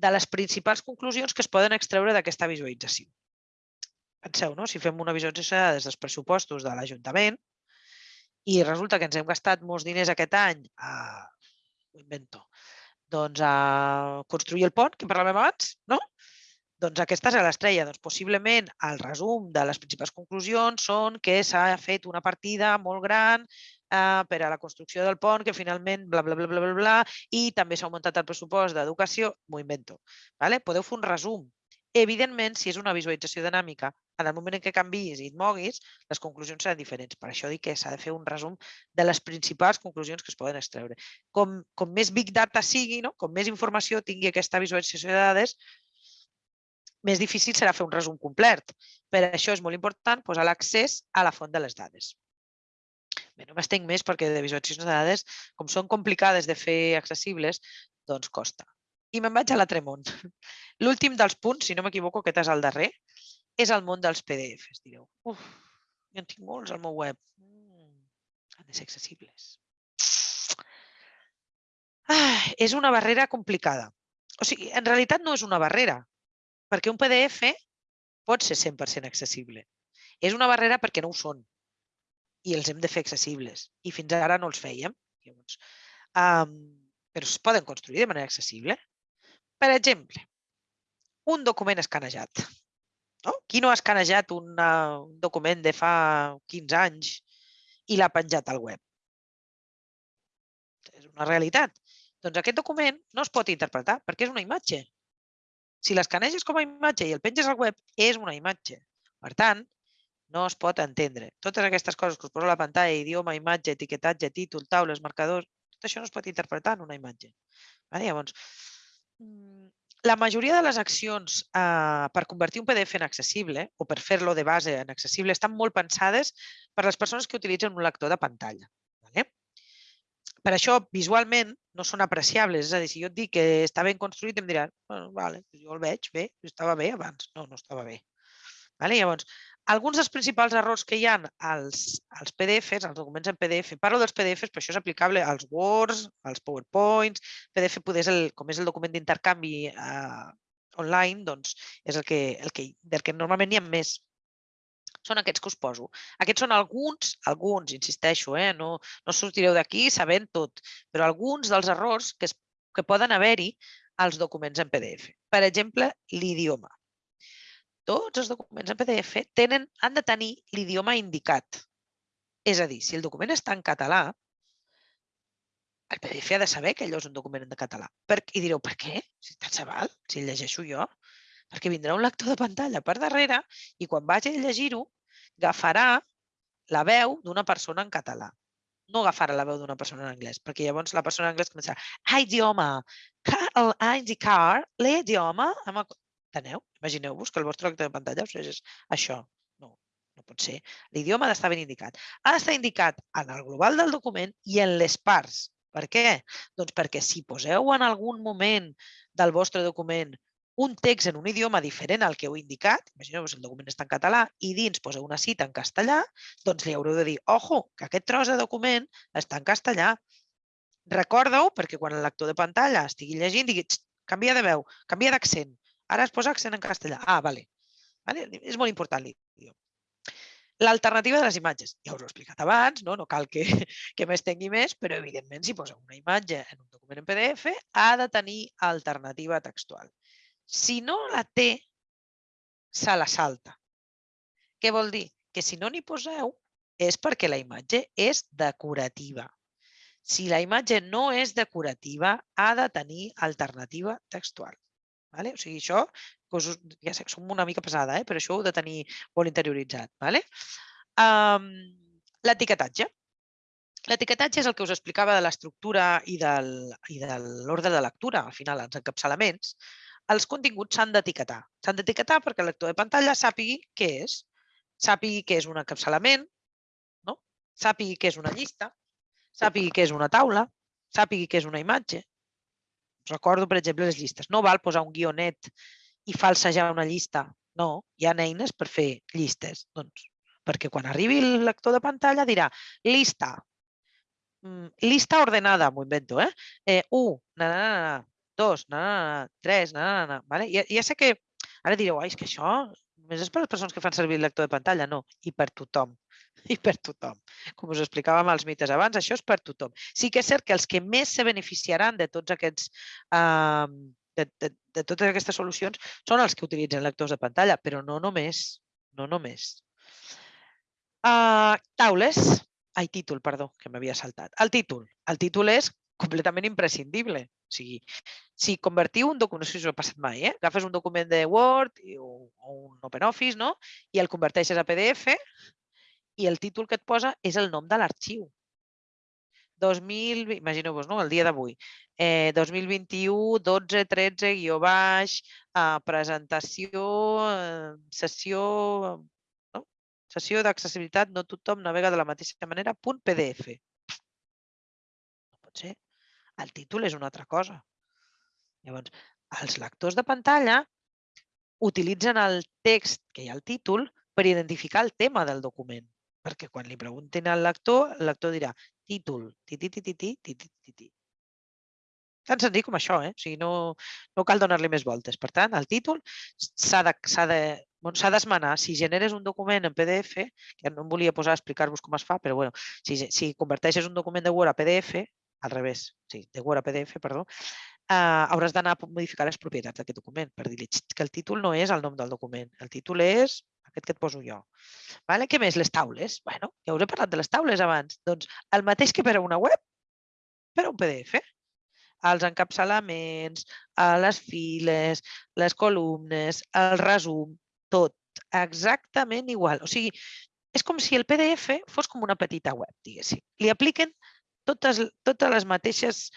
de les principals conclusions que es poden extreure d'aquesta visualització. Penseu, no? si fem una visualització de dades dels pressupostos de l'Ajuntament i resulta que ens hem gastat molts diners aquest any a, ho invento, doncs a construir el pont, que parlàvem abans, no? Doncs aquesta és l'estrella. Doncs possiblement el resum de les principals conclusions són que s'ha fet una partida molt gran eh, per a la construcció del pont, que finalment bla, bla, bla, bla, bla, bla i també s'ha augmentat el pressupost d'educació, m'ho invento. Vale? Podeu fer un resum. Evidentment, si és una visualització dinàmica, en el moment en què canvis i et moguis, les conclusions seran diferents. Per això dic que s'ha de fer un resum de les principals conclusions que es poden extreure. Com, com més big data sigui, no? com més informació tingui aquesta visualització de dades, més difícil serà fer un resum complet. Per això és molt important posar l'accés a la font de les dades. Bé, no m'estenc més perquè de visualitzacions de dades, com són complicades de fer accessibles, doncs costa. I me'n vaig a l'altre món. L'últim dels punts, si no m'equivoco, aquest és el darrer, és el món dels PDFs. Direu, uf, jo en tinc molts al meu web. Mm, han de ser accessibles. Ah, és una barrera complicada. O sigui, en realitat no és una barrera, perquè un PDF pot ser 100% accessible. És una barrera perquè no ho són i els hem de fer accessibles. I fins ara no els fèiem. Llavors, um, però es poden construir de manera accessible. Per exemple, un document escanejat. No? Qui no ha escanejat un document de fa 15 anys i l'ha penjat al web? És una realitat. Doncs aquest document no es pot interpretar perquè és una imatge. Si l'escaneges com a imatge i el penges al web, és una imatge. Per tant, no es pot entendre. Totes aquestes coses que us poso a la pantalla, idioma, imatge, etiquetatge, títol, taules, marcadors, tot això no es pot interpretar en una imatge. Vale? Llavors, la majoria de les accions eh, per convertir un PDF en accessible o per fer-lo de base en accessible estan molt pensades per les persones que utilitzen un lector de pantalla. Vale? Per això, visualment, no són apreciables. És a dir, si jo et dic que està ben construït, em diran, bueno, vale, jo el veig bé, estava bé abans. No, no estava bé. Vale? Llavors, alguns dels principals errors que hi ha als, als PDFs, als documents en PDF, parlo dels PDFs, però això és aplicable als Words, als PowerPoints, PDF poder és el, com és el document d'intercanvi eh, online, doncs és el que, el que, del que normalment n'hi ha més. Són aquests que us poso. Aquests són alguns, alguns, insisteixo, eh? no, no sortireu d'aquí sabent tot, però alguns dels errors que, es, que poden haver-hi als documents en PDF. Per exemple, l'idioma tots els documents en PDF tenen, han de tenir l'idioma indicat. És a dir, si el document està en català, el PDF ha de saber que allò és un document en català. Per, I direu, per què? Si tant se val, si el llegeixo jo. Perquè vindrà un lector de pantalla per darrere i quan vagi a llegir-ho, agafarà la veu d'una persona en català. No agafarà la veu d'una persona en anglès, perquè llavors la persona en anglès començarà a idioma, a indicar l'idioma Enteneu? Imagineu-vos que el vostre lector de pantalla us és això. No, no pot ser. L'idioma ha d'estar ben indicat. Ha d'estar indicat en el global del document i en les parts. Per què? Doncs perquè si poseu en algun moment del vostre document un text en un idioma diferent al que heu indicat, imagineu-vos el document està en català i dins poseu una cita en castellà, doncs li haureu de dir, ojo, que aquest tros de document està en castellà. Recorda-ho perquè quan el lector de pantalla estigui llegint digui, canvia de veu, canvia d'accent, Ara es posa accent en castellà. Ah, vale. vale? És molt important l'idioma. L'alternativa de les imatges. Ja us ho he explicat abans, no, no cal que, que m'estengui més, però evidentment si posa una imatge en un document en PDF ha de tenir alternativa textual. Si no la té, se la salta. Què vol dir? Que si no n'hi poseu és perquè la imatge és decorativa. Si la imatge no és decorativa, ha de tenir alternativa textual. Vale? O sigui, això, us, ja sé, som una mica pesada, eh? però això ho heu de tenir molt interioritzat. Vale? Um, L'etiquetatge. L'etiquetatge és el que us explicava de l'estructura i, del, i de l'ordre de lectura, al final, els encapçalaments. Els continguts s'han d'etiquetar. S'han d'etiquetar perquè el lector de pantalla sàpigui què és. Sàpigui què és un encapçalament, no? sàpigui què és una llista, sàpigui què és una taula, sàpigui què és una imatge, Recordo, per exemple, les llistes. No val posar un guionet i falsejar una llista. No, hi ha eines per fer llistes. Doncs, perquè quan arribi el lector de pantalla dirà llista, mm, llista ordenada, m'ho invento, eh? eh? Un, na, na, na, na, dos, na, na, na, tres, na, na, na. Vale? Ja, ja sé que ara direu, és que això només és per les persones que fan servir el lector de pantalla. No, i per tothom. I per tothom. Com us explicàvem als mites abans, això és per tothom. Sí que és cert que els que més se beneficiaran de tots aquests eh, de, de, de totes aquestes solucions són els que utilitzen lectors de pantalla, però no només. No només. Uh, taules. Ai, títol, perdó, que m'havia saltat. El títol. El títol és completament imprescindible. O sigui, si convertiu un document, no sé si us ha passat mai, eh? agafes un document de Word o, o un OpenOffice no? i el converteixes a PDF i el títol que et posa és el nom de l'arxiu. 2000, imagineu-vos, no? el dia d'avui, eh, 2021, 12, 13, guió baix, eh, presentació, eh, sessió, no? sessió d'accessibilitat, no tothom navega de la mateixa manera, punt PDF. No pot ser. El títol és una altra cosa. Llavors, els lectors de pantalla utilitzen el text que hi ha al títol per identificar el tema del document. Perquè quan li preguntin al lector, el lector dirà títol, ti, ti, ti, ti, ti, ti, ti, ti. Tan senzill com això, eh? O sigui, no, no cal donar-li més voltes. Per tant, el títol s'ha de, de, d'esmenar. Si generes un document en PDF, que no em volia posar a explicar-vos com es fa, però bueno, si, si converteixes un document de Word a PDF, al revés, sí, de Word a PDF, perdó, eh, hauràs d'anar a modificar les propietats d'aquest document per dir-li que el títol no és el nom del document, el títol és aquest que et poso jo. Vale? Què més? Les taules. Bueno, ja us he parlat de les taules abans. Doncs el mateix que per a una web, per a un PDF. Els encapçalaments, les files, les columnes, el resum, tot exactament igual. O sigui, és com si el PDF fos com una petita web, diguéssim. Li apliquen totes, totes les mateixes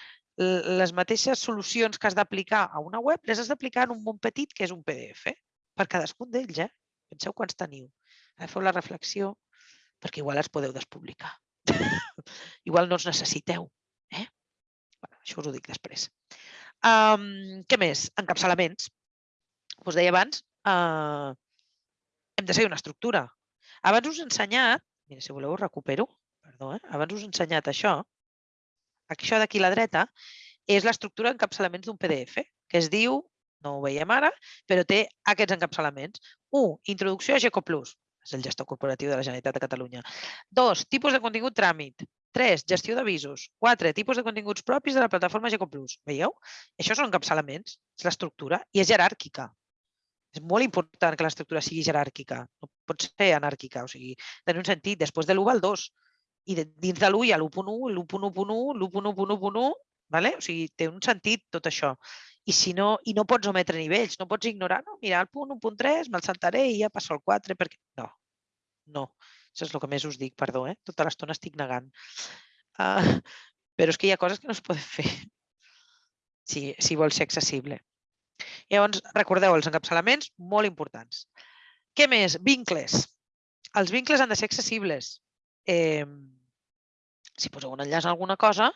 les mateixes solucions que has d'aplicar a una web, les has d'aplicar en un món petit que és un PDF, per cadascun d'ells. Eh? Penseu quants teniu. Ara feu la reflexió, perquè igual els podeu despublicar. igual no els necessiteu. Eh? Bueno, això us ho dic després. Um, què més? Encapçalaments. Us deia abans, uh, hem de seguir una estructura. Abans us he ensenyat, mira, si voleu ho recupero, perdó, eh? abans us he ensenyat això, això d'aquí a la dreta, és l'estructura d'encapçalaments d'un PDF, que es diu, no ho veiem ara, però té aquests encapçalaments. 1. Introducció a GECO+, és el gestor corporatiu de la Generalitat de Catalunya. 2. Tipus de contingut tràmit. 3. Gestió d'avisos. 4. Tipus de continguts propis de la plataforma GECO+. Veieu? Això són encapçalaments, és l'estructura, i és jeràrquica. És molt important que l'estructura sigui jeràrquica, no pot ser anàrquica, o sigui, tenir un sentit, després de l'1 va el 2, i de, dins de l'1 hi ha l'1.1, l'1.1.1, l'1.1.1, vale? o sigui, té un sentit tot això. I si no, i no pots ometre nivells, no pots ignorar, no, mira, el punt 1.3 me'l saltaré i ja passo al 4, perquè... No, no, això és el que més us dic, perdó, eh? tota l'estona estic negant. Uh, però és que hi ha coses que no es poden fer si, si vols ser accessible. Llavors, recordeu, els encapçalaments, molt importants. Què més? Vincles. Els vincles han de ser accessibles. Eh, si poseu un enllaç a alguna cosa,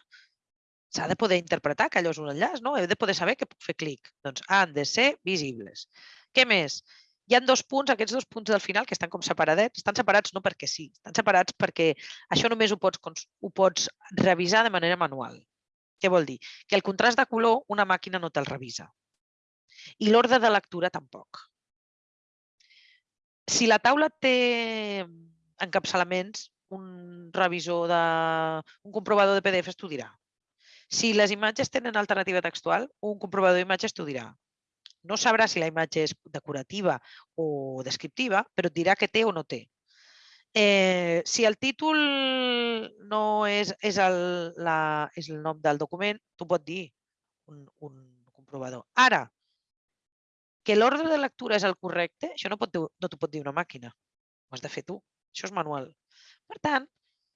s'ha de poder interpretar que allò és un enllaç, no? Heu de poder saber que puc fer clic. Doncs han de ser visibles. Què més? Hi han dos punts, aquests dos punts del final, que estan com separadets. Estan separats no perquè sí, estan separats perquè això només ho pots, ho pots revisar de manera manual. Què vol dir? Que el contrast de color una màquina no te'l revisa. I l'ordre de lectura tampoc. Si la taula té encapçalaments, un revisor de... un comprovador de PDF t'ho dirà. Si les imatges tenen alternativa textual, un comprovador d'imatges t'ho dirà. No sabrà si la imatge és decorativa o descriptiva, però et dirà que té o no té. Eh, si el títol no és, és, el, la, és el nom del document, t'ho pot dir un, un comprovador. Ara, que l'ordre de lectura és el correcte, això no, pot, no t'ho pot dir una màquina. Ho has de fer tu. Això és manual. Per tant,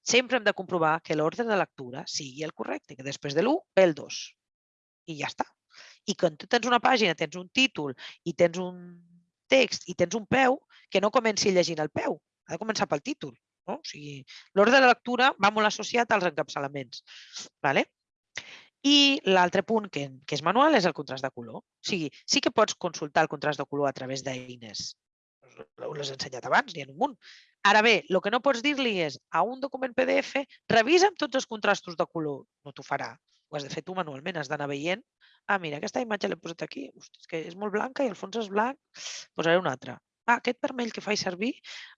sempre hem de comprovar que l'ordre de lectura sigui el correcte, que després de l'1 ve el 2. I ja està. I quan tu tens una pàgina, tens un títol i tens un text i tens un peu, que no comenci llegint el peu, ha de començar pel títol. No? O sigui, l'ordre de lectura va molt associat als encapçalaments. Vale? I l'altre punt que, que és manual és el contrast de color. O sigui, sí que pots consultar el contrast de color a través d'eines. Us l'he ensenyat abans, n'hi ha un munt. Ara bé, el que no pots dir-li és a un document PDF, revisa'm tots els contrastos de color. No t'ho farà. Ho has de fer tu manualment, has d'anar veient. Ah, mira, aquesta imatge l'he posat aquí. Hosti, és que és molt blanca i el fons és blanc. Posaré una altra. Ah, aquest vermell que faig servir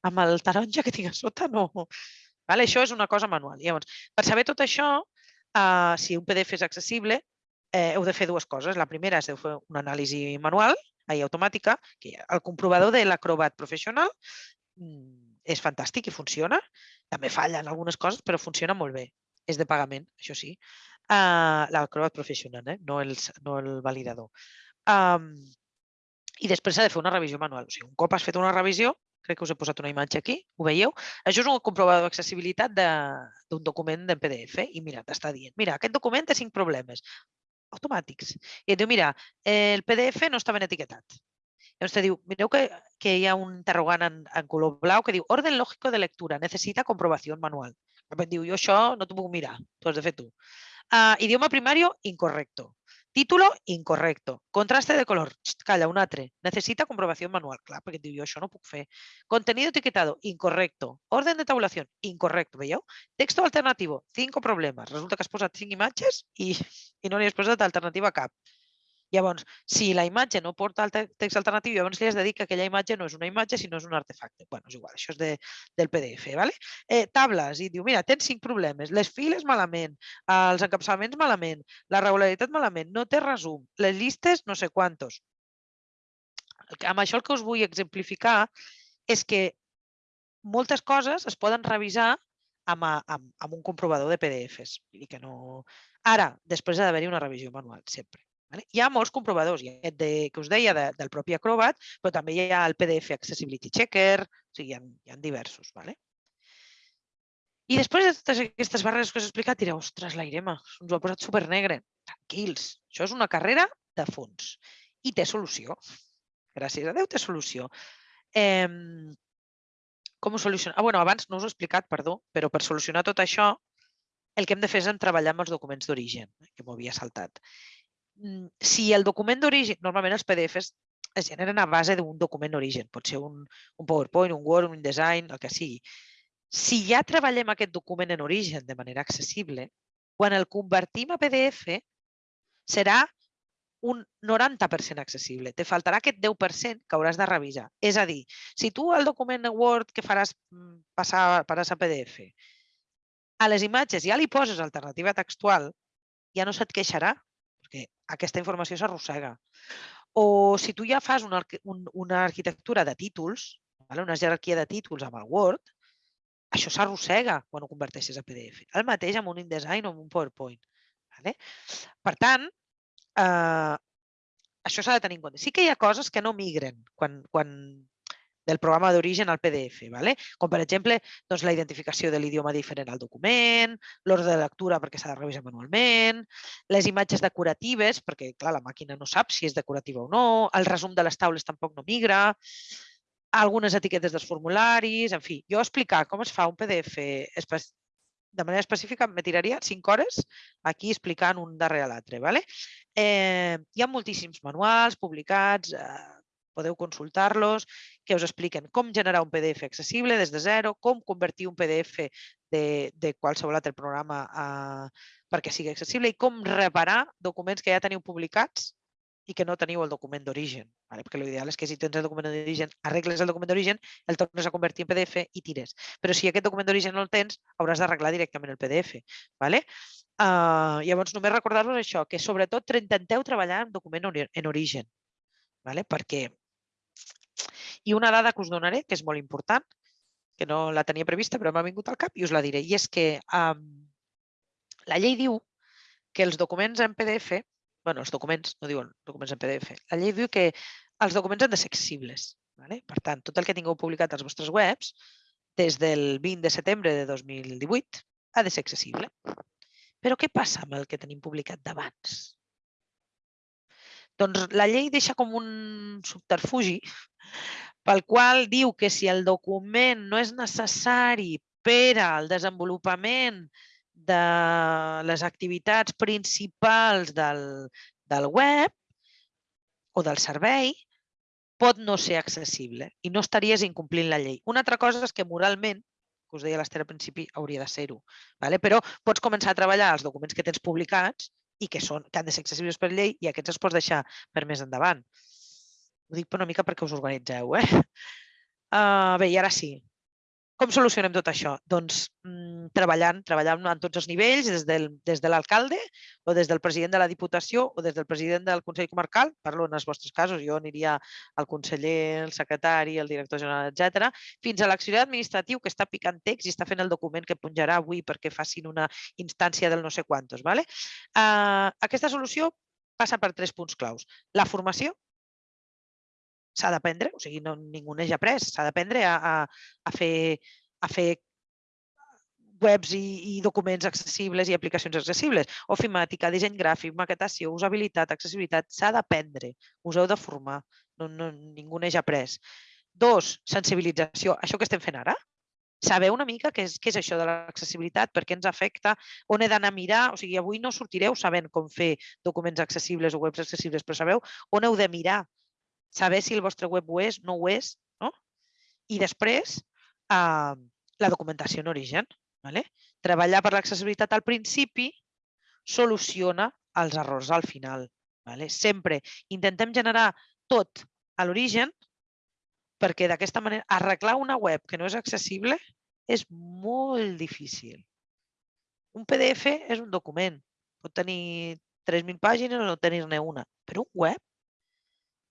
amb el taronja que tinc a sota, no. Vale, això és una cosa manual. Llavors, per saber tot això, Uh, si un PDF és accessible, eh, heu de fer dues coses. La primera és fer una anàlisi manual i automàtica, que el comprovador de l'Acrobat Professional mm, és fantàstic i funciona. També falla en algunes coses, però funciona molt bé. És de pagament, això sí. Uh, L'Acrobat Professional, eh? no, el, no el validador. Um, I després s'ha de fer una revisió manual. O sigui, un cop has fet una revisió, crec que us he posat una imatge aquí, ho veieu? Això és un comprovador d'accessibilitat d'un document de PDF i mira, t'està dient, mira, aquest document té cinc problemes automàtics. I et diu, mira, el PDF no està ben etiquetat. Llavors te diu, que, que hi un interrogant en, en color blau que diu orden lògico de lectura, necessita comprovació manual. Diu, jo això no t'ho puc mirar, t'ho de fer tu. Uh, idioma primario, incorrecto. Título, incorrecto. Contraste de color, calla, un altre. Necessita comprovació manual. Clar, perquè diu, jo no puc fer. Contenido etiquetado, incorrecto. Orden de tabulació, incorrecto. Veieu? Texto alternativo, cinco problemes. Resulta que has posat cinc imatges i, i no n'hi has posat alternativa cap. Llavors, si la imatge no porta el text alternatiu, llavors li has de dir que aquella imatge no és una imatge, sinó és un artefacte. bueno, és igual, això és de, del PDF. ¿vale? Eh, tables, i diu, mira, tens cinc problemes. Les files malament, els encapçalaments malament, la regularitat malament, no té resum, les llistes no sé quantos. Amb això el que us vull exemplificar és que moltes coses es poden revisar amb, amb, amb un comprovador de PDFs. Que no... Ara, després ha d'haver-hi una revisió manual, sempre. Vale? Hi ha molts comprovadors, hi ha aquest de, que us deia de, del propi Acrobat, però també hi ha el PDF Accessibility Checker, o sigui, hi ha, hi ha diversos. Vale? I després de totes aquestes barreres que us he explicat, direu, ostres, la Irema, ens ho ha posat negre. Tranquils, això és una carrera de fons i té solució. Gràcies a Déu té solució. Eh, com ho soluciona? Ah, bueno, abans no us he explicat, perdó, però per solucionar tot això, el que hem de fer és treballar amb els documents d'origen, eh, que m'ho havia saltat. Mm, si el document d'origen, normalment els PDFs es generen a base d'un document d'origen, pot ser un, un PowerPoint, un Word, un InDesign, el que sigui. Si ja treballem aquest document en origen de manera accessible, quan el convertim a PDF serà un 90% accessible. Te faltarà aquest 10% que hauràs de revisar. És a dir, si tu el document Word que faràs mm, passar, passar a PDF, a les imatges ja li poses alternativa textual, ja no se't queixarà perquè aquesta informació s'arrossega. O si tu ja fas una, una arquitectura de títols, una jerarquia de títols amb el Word, això s'arrossega quan ho converteixes a PDF. El mateix amb un InDesign o amb un PowerPoint. Per tant, eh, això s'ha de tenir en compte. Sí que hi ha coses que no migren quan, quan del programa d'origen al PDF, ¿vale? com per exemple doncs, la identificació de l'idioma diferent al document, l'ordre de lectura perquè s'ha de revisar manualment, les imatges decoratives, perquè clar, la màquina no sap si és decorativa o no, el resum de les taules tampoc no migra, algunes etiquetes dels formularis, en fi, jo explicar com es fa un PDF de manera específica me tiraria 5 hores aquí explicant un darrere l'altre. ¿vale? Eh, hi ha moltíssims manuals publicats, eh, podeu consultar-los, que us expliquen com generar un PDF accessible des de zero, com convertir un PDF de, de qualsevol altre programa a, perquè sigui accessible i com reparar documents que ja teniu publicats i que no teniu el document d'origen. Vale? Perquè l'ideal és que si tens el document d'origen, arregles el document d'origen, el tornes a convertir en PDF i tires. Però si aquest document d'origen no el tens, hauràs d'arreglar directament el PDF. Vale? Uh, llavors, només recordar-vos això, que sobretot intenteu treballar en document en origen. Vale? Perquè i una dada que us donaré, que és molt important, que no la tenia prevista però m'ha vingut al cap i us la diré, i és que um, la llei diu que els documents en PDF, bueno, els documents, no diuen documents en PDF, la llei diu que els documents han de ser accessibles. Vale? Per tant, tot el que tingueu publicat als vostres webs, des del 20 de setembre de 2018, ha de ser accessible. Però què passa amb el que tenim publicat d'abans? Doncs la llei deixa com un subterfugi pel qual diu que si el document no és necessari per al desenvolupament de les activitats principals del, del web o del servei, pot no ser accessible i no estaries incomplint la llei. Una altra cosa és que moralment, que us deia l'Ester al principi, hauria de ser-ho. Vale? Però pots començar a treballar els documents que tens publicats i que, són, que han de ser accessibles per llei i aquests els pots deixar per més endavant. Ho dic per una mica perquè us organitzeu. Eh? Uh, bé, i ara sí. Com solucionem tot això? Doncs mm, treballant, treballant en tots els nivells, des, del, des de l'alcalde o des del president de la Diputació o des del president del Consell Comarcal, parlo en els vostres casos, jo aniria al conseller, el secretari, el director general, etc, fins a l'accionari administratiu que està picant text i està fent el document que punjarà avui perquè facin una instància del no sé quantos. Vale? Uh, aquesta solució passa per tres punts claus. La formació, s'ha d'aprendre, o sigui, no, ningú neix après, s'ha d'aprendre a, a, a, fer, a fer webs i, i documents accessibles i aplicacions accessibles. Ofimàtica, disseny gràfic, maquetació, usabilitat, accessibilitat, s'ha d'aprendre, us heu de formar, no, no, ningú neix après. Dos, sensibilització, això que estem fent ara, saber una mica què és, què és això de l'accessibilitat, per què ens afecta, on he d'anar a mirar, o sigui, avui no sortireu sabent com fer documents accessibles o webs accessibles, però sabeu on heu de mirar saber si el vostre web ho és, no ho és, no? I després, eh, la documentació en origen. Vale? Treballar per l'accessibilitat al principi soluciona els errors al final. Vale? Sempre intentem generar tot a l'origen perquè d'aquesta manera arreglar una web que no és accessible és molt difícil. Un PDF és un document. Pot tenir 3.000 pàgines o no tenir-ne una. Però un web,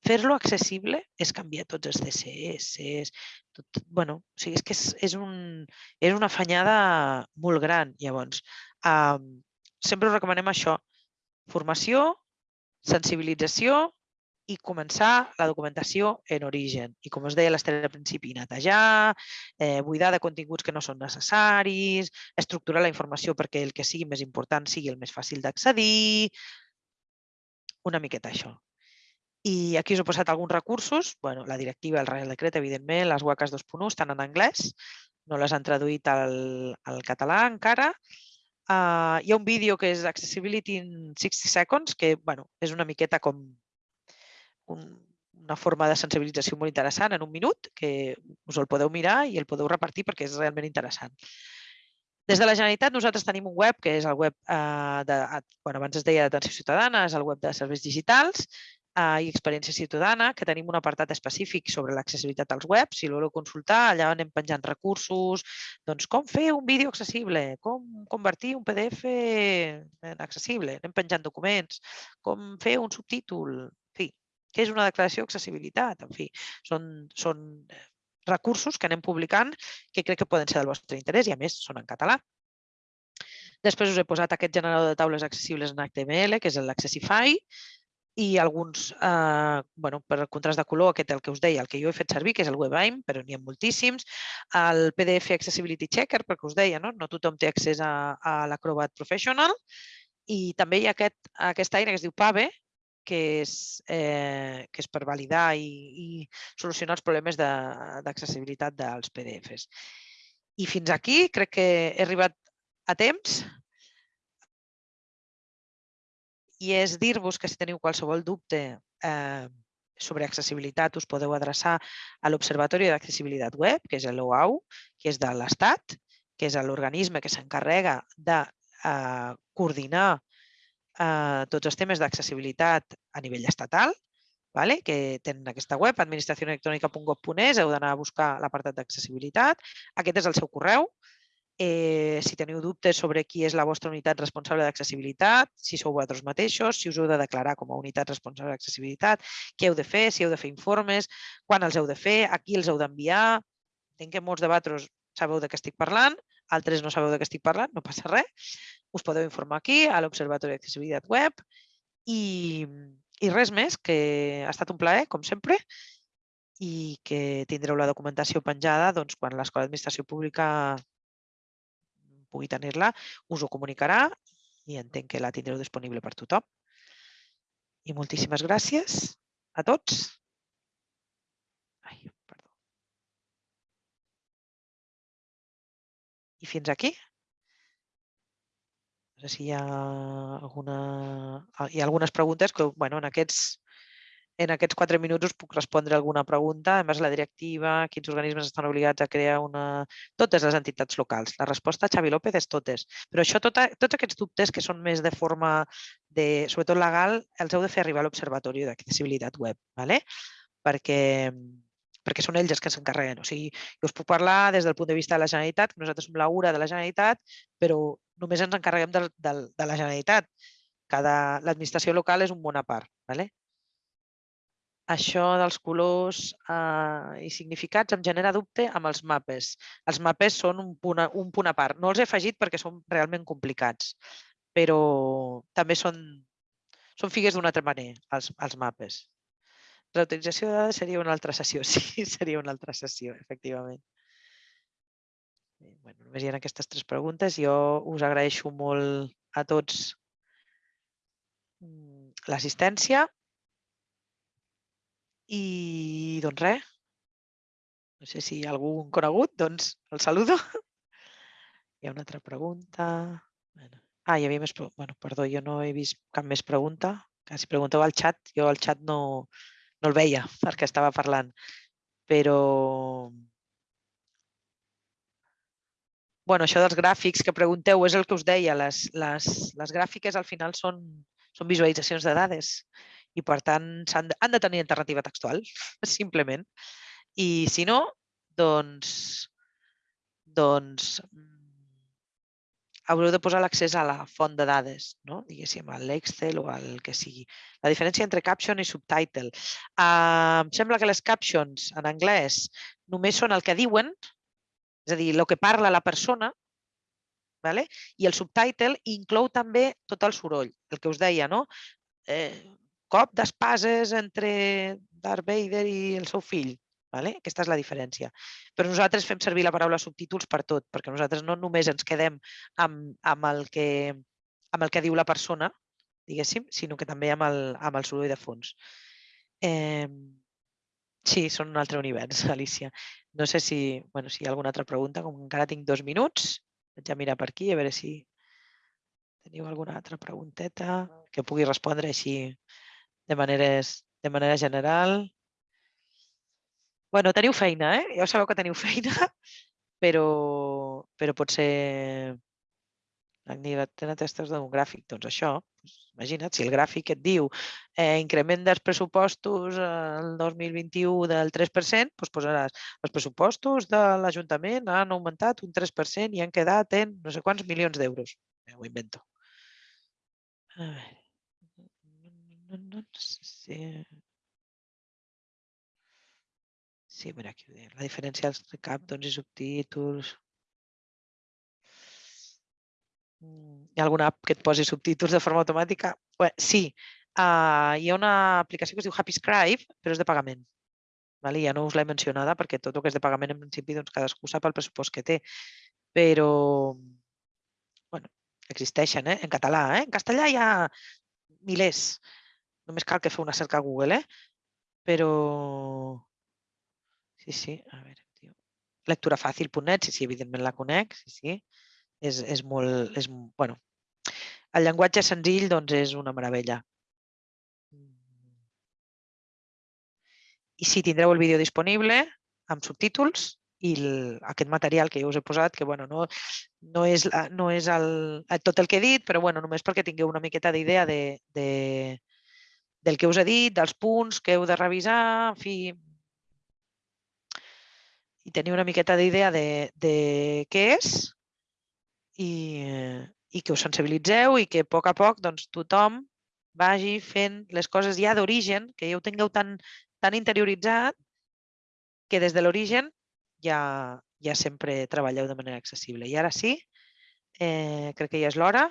fer-lo accessible és canviar tots els CSS. Tot, bueno, o sigui, és que és, és, un, és una afanyada molt gran. Llavors, eh, sempre us recomanem això. Formació, sensibilització i començar la documentació en origen. I com us deia l'Ester al principi, netejar, eh, buidar de continguts que no són necessaris, estructurar la informació perquè el que sigui més important sigui el més fàcil d'accedir, una miqueta això. I aquí us he posat alguns recursos. Bueno, la directiva, el Real Decret, evidentment, les WACAS 2.1 estan en anglès, no les han traduït al, al català encara. Uh, hi ha un vídeo que és Accessibility in 60 Seconds, que bueno, és una miqueta com un, una forma de sensibilització molt interessant en un minut, que us el podeu mirar i el podeu repartir perquè és realment interessant. Des de la Generalitat nosaltres tenim un web que és el web eh, de, bueno, abans es deia d'atenció ciutadana, és el web de serveis digitals eh, i experiència ciutadana, que tenim un apartat específic sobre l'accessibilitat als webs. Si voleu consultar, allà anem penjant recursos, doncs com fer un vídeo accessible, com convertir un PDF en accessible, anem penjant documents, com fer un subtítol, en fi, què és una declaració d'accessibilitat, en fi, són, són recursos que anem publicant que crec que poden ser del vostre interès i a més són en català. Després us he posat aquest generador de taules accessibles en HTML, que és l'Accessify, i alguns, eh, bueno, per contrast de color, aquest el que us deia, el que jo he fet servir, que és el WebAIM, però n'hi ha moltíssims, el PDF Accessibility Checker, perquè us deia, no, no tothom té accés a, a l'Acrobat Professional, i també hi ha aquest, aquesta eina que es diu PAVE, que és, eh, que és per validar i, i solucionar els problemes d'accessibilitat de, dels PDFs. I fins aquí crec que he arribat a temps i és dir-vos que si teniu qualsevol dubte eh, sobre accessibilitat us podeu adreçar a l'Observatori d'Accessibilitat Web, que és l'OAU, que és de l'Estat, que és l'organisme que s'encarrega de eh, coordinar eh, tots els temes d'accessibilitat a nivell estatal, vale? que tenen aquesta web, administracionelectronica.gov.es, heu d'anar a buscar l'apartat d'accessibilitat. Aquest és el seu correu, eh, si teniu dubtes sobre qui és la vostra unitat responsable d'accessibilitat, si sou vosaltres mateixos, si us heu de declarar com a unitat responsable d'accessibilitat, què heu de fer, si heu de fer informes, quan els heu de fer, a qui els heu d'enviar. Entenc que molts de vosaltres sabeu de què estic parlant, altres no sabeu de què estic parlant, no passa res. Us podeu informar aquí, a l'Observatori d'Accessibilitat Web. I, I res més, que ha estat un plaer, com sempre, i que tindreu la documentació penjada doncs, quan l'Escola d'Administració Pública pugui tenir-la, us ho comunicarà i entenc que la tindreu disponible per tothom. I moltíssimes gràcies a tots. Ai, perdó. I fins aquí. No sé si hi ha, alguna, hi ha algunes preguntes que bueno, en aquests en aquests quatre minuts us puc respondre alguna pregunta. A més, la directiva, quins organismes estan obligats a crear una... Totes les entitats locals. La resposta, Xavi López, és totes. Però això, tota, tots aquests dubtes que són més de forma, de, sobretot legal, els heu de fer arribar a l'Observatori d'Accessibilitat Web, ¿vale? perquè, perquè són ells els que s'encarreguen. O sigui, jo us puc parlar des del punt de vista de la Generalitat, que nosaltres som la URA de la Generalitat, però només ens encarreguem de, de, de la Generalitat. L'administració local és un món a part. ¿vale? Això dels colors eh, i significats em genera dubte amb els mapes. Els mapes són un punt, a, un punt a part. No els he afegit perquè són realment complicats, però també són, són figues d'una altra manera, els, els mapes. Reutilització de dades seria una altra sessió, sí, seria una altra sessió, efectivament. Bueno, només hi ha aquestes tres preguntes. Jo us agraeixo molt a tots mm, l'assistència i doncs res, no sé si hi ha algun conegut, doncs el saludo. Hi ha una altra pregunta. Ah, hi havia més... Bueno, perdó, jo no he vist cap més pregunta. Que si pregunteu al xat, jo al xat no, no el veia perquè estava parlant. Però... Bueno, això dels gràfics que pregunteu és el que us deia. Les, les, les gràfiques al final són, són visualitzacions de dades i per tant han de, han de tenir alternativa textual, simplement. I si no, doncs, doncs haureu de posar l'accés a la font de dades, no? diguéssim, a l'Excel o al que sigui. La diferència entre caption i subtitle. Uh, em sembla que les captions en anglès només són el que diuen, és a dir, el que parla la persona, vale? i el subtitle inclou també tot el soroll, el que us deia, no? Eh, cop d'espases entre Darth Vader i el seu fill. Vale? Aquesta és la diferència. Però nosaltres fem servir la paraula subtítols per tot, perquè nosaltres no només ens quedem amb, amb, el, que, amb el que diu la persona, diguéssim, sinó que també amb el, amb el soroll de fons. Eh, sí, són un altre univers, Alicia. No sé si, bueno, si hi ha alguna altra pregunta, com encara tinc dos minuts, vaig a mirar per aquí a veure si teniu alguna altra pregunteta que pugui respondre així de, maneres, de manera general bueno, teniu feina, eh? Ja sabeu que teniu feina, però, però potser tenen testos demogràfic, doncs això, imagina't, si el gràfic et diu eh, increment dels pressupostos el 2021 del 3%, doncs posaràs els pressupostos de l'Ajuntament han augmentat un 3% i han quedat en no sé quants milions d'euros. Ho invento. A veure. No, no, no, sí. Mira, aquí ho deia. La diferència entre captons i subtítols. Mm, hi ha alguna app que et posi subtítols de forma automàtica? Bé, sí, uh, hi ha una aplicació que es diu Happy Scribe, però és de pagament. Vale? Ja no us l'he mencionada perquè tot el que és de pagament en principi doncs, cadascú sap el pressupost que té. Però bueno, existeixen eh? en català. Eh? En castellà hi ha milers. Només cal que feu una cerca a Google. Eh? Però Sí, sí, a veure, tio. Lecturafàcil.net, sí, sí, evidentment la conec, sí, sí. És, és molt, és, bueno, el llenguatge senzill, doncs, és una meravella. I sí, tindreu el vídeo disponible amb subtítols i el, aquest material que jo us he posat, que bueno, no, no és, no és el, tot el que he dit, però bueno, només perquè tingueu una miqueta d'idea de, de, del que us he dit, dels punts que heu de revisar, en fi, i tenir una miqueta d'idea de, de què és i, i que us sensibilitzeu i que a poc a poc doncs, tothom vagi fent les coses ja d'origen, que ja ho tingueu tan, tan interioritzat que des de l'origen ja, ja sempre treballeu de manera accessible. I ara sí, eh, crec que ja és l'hora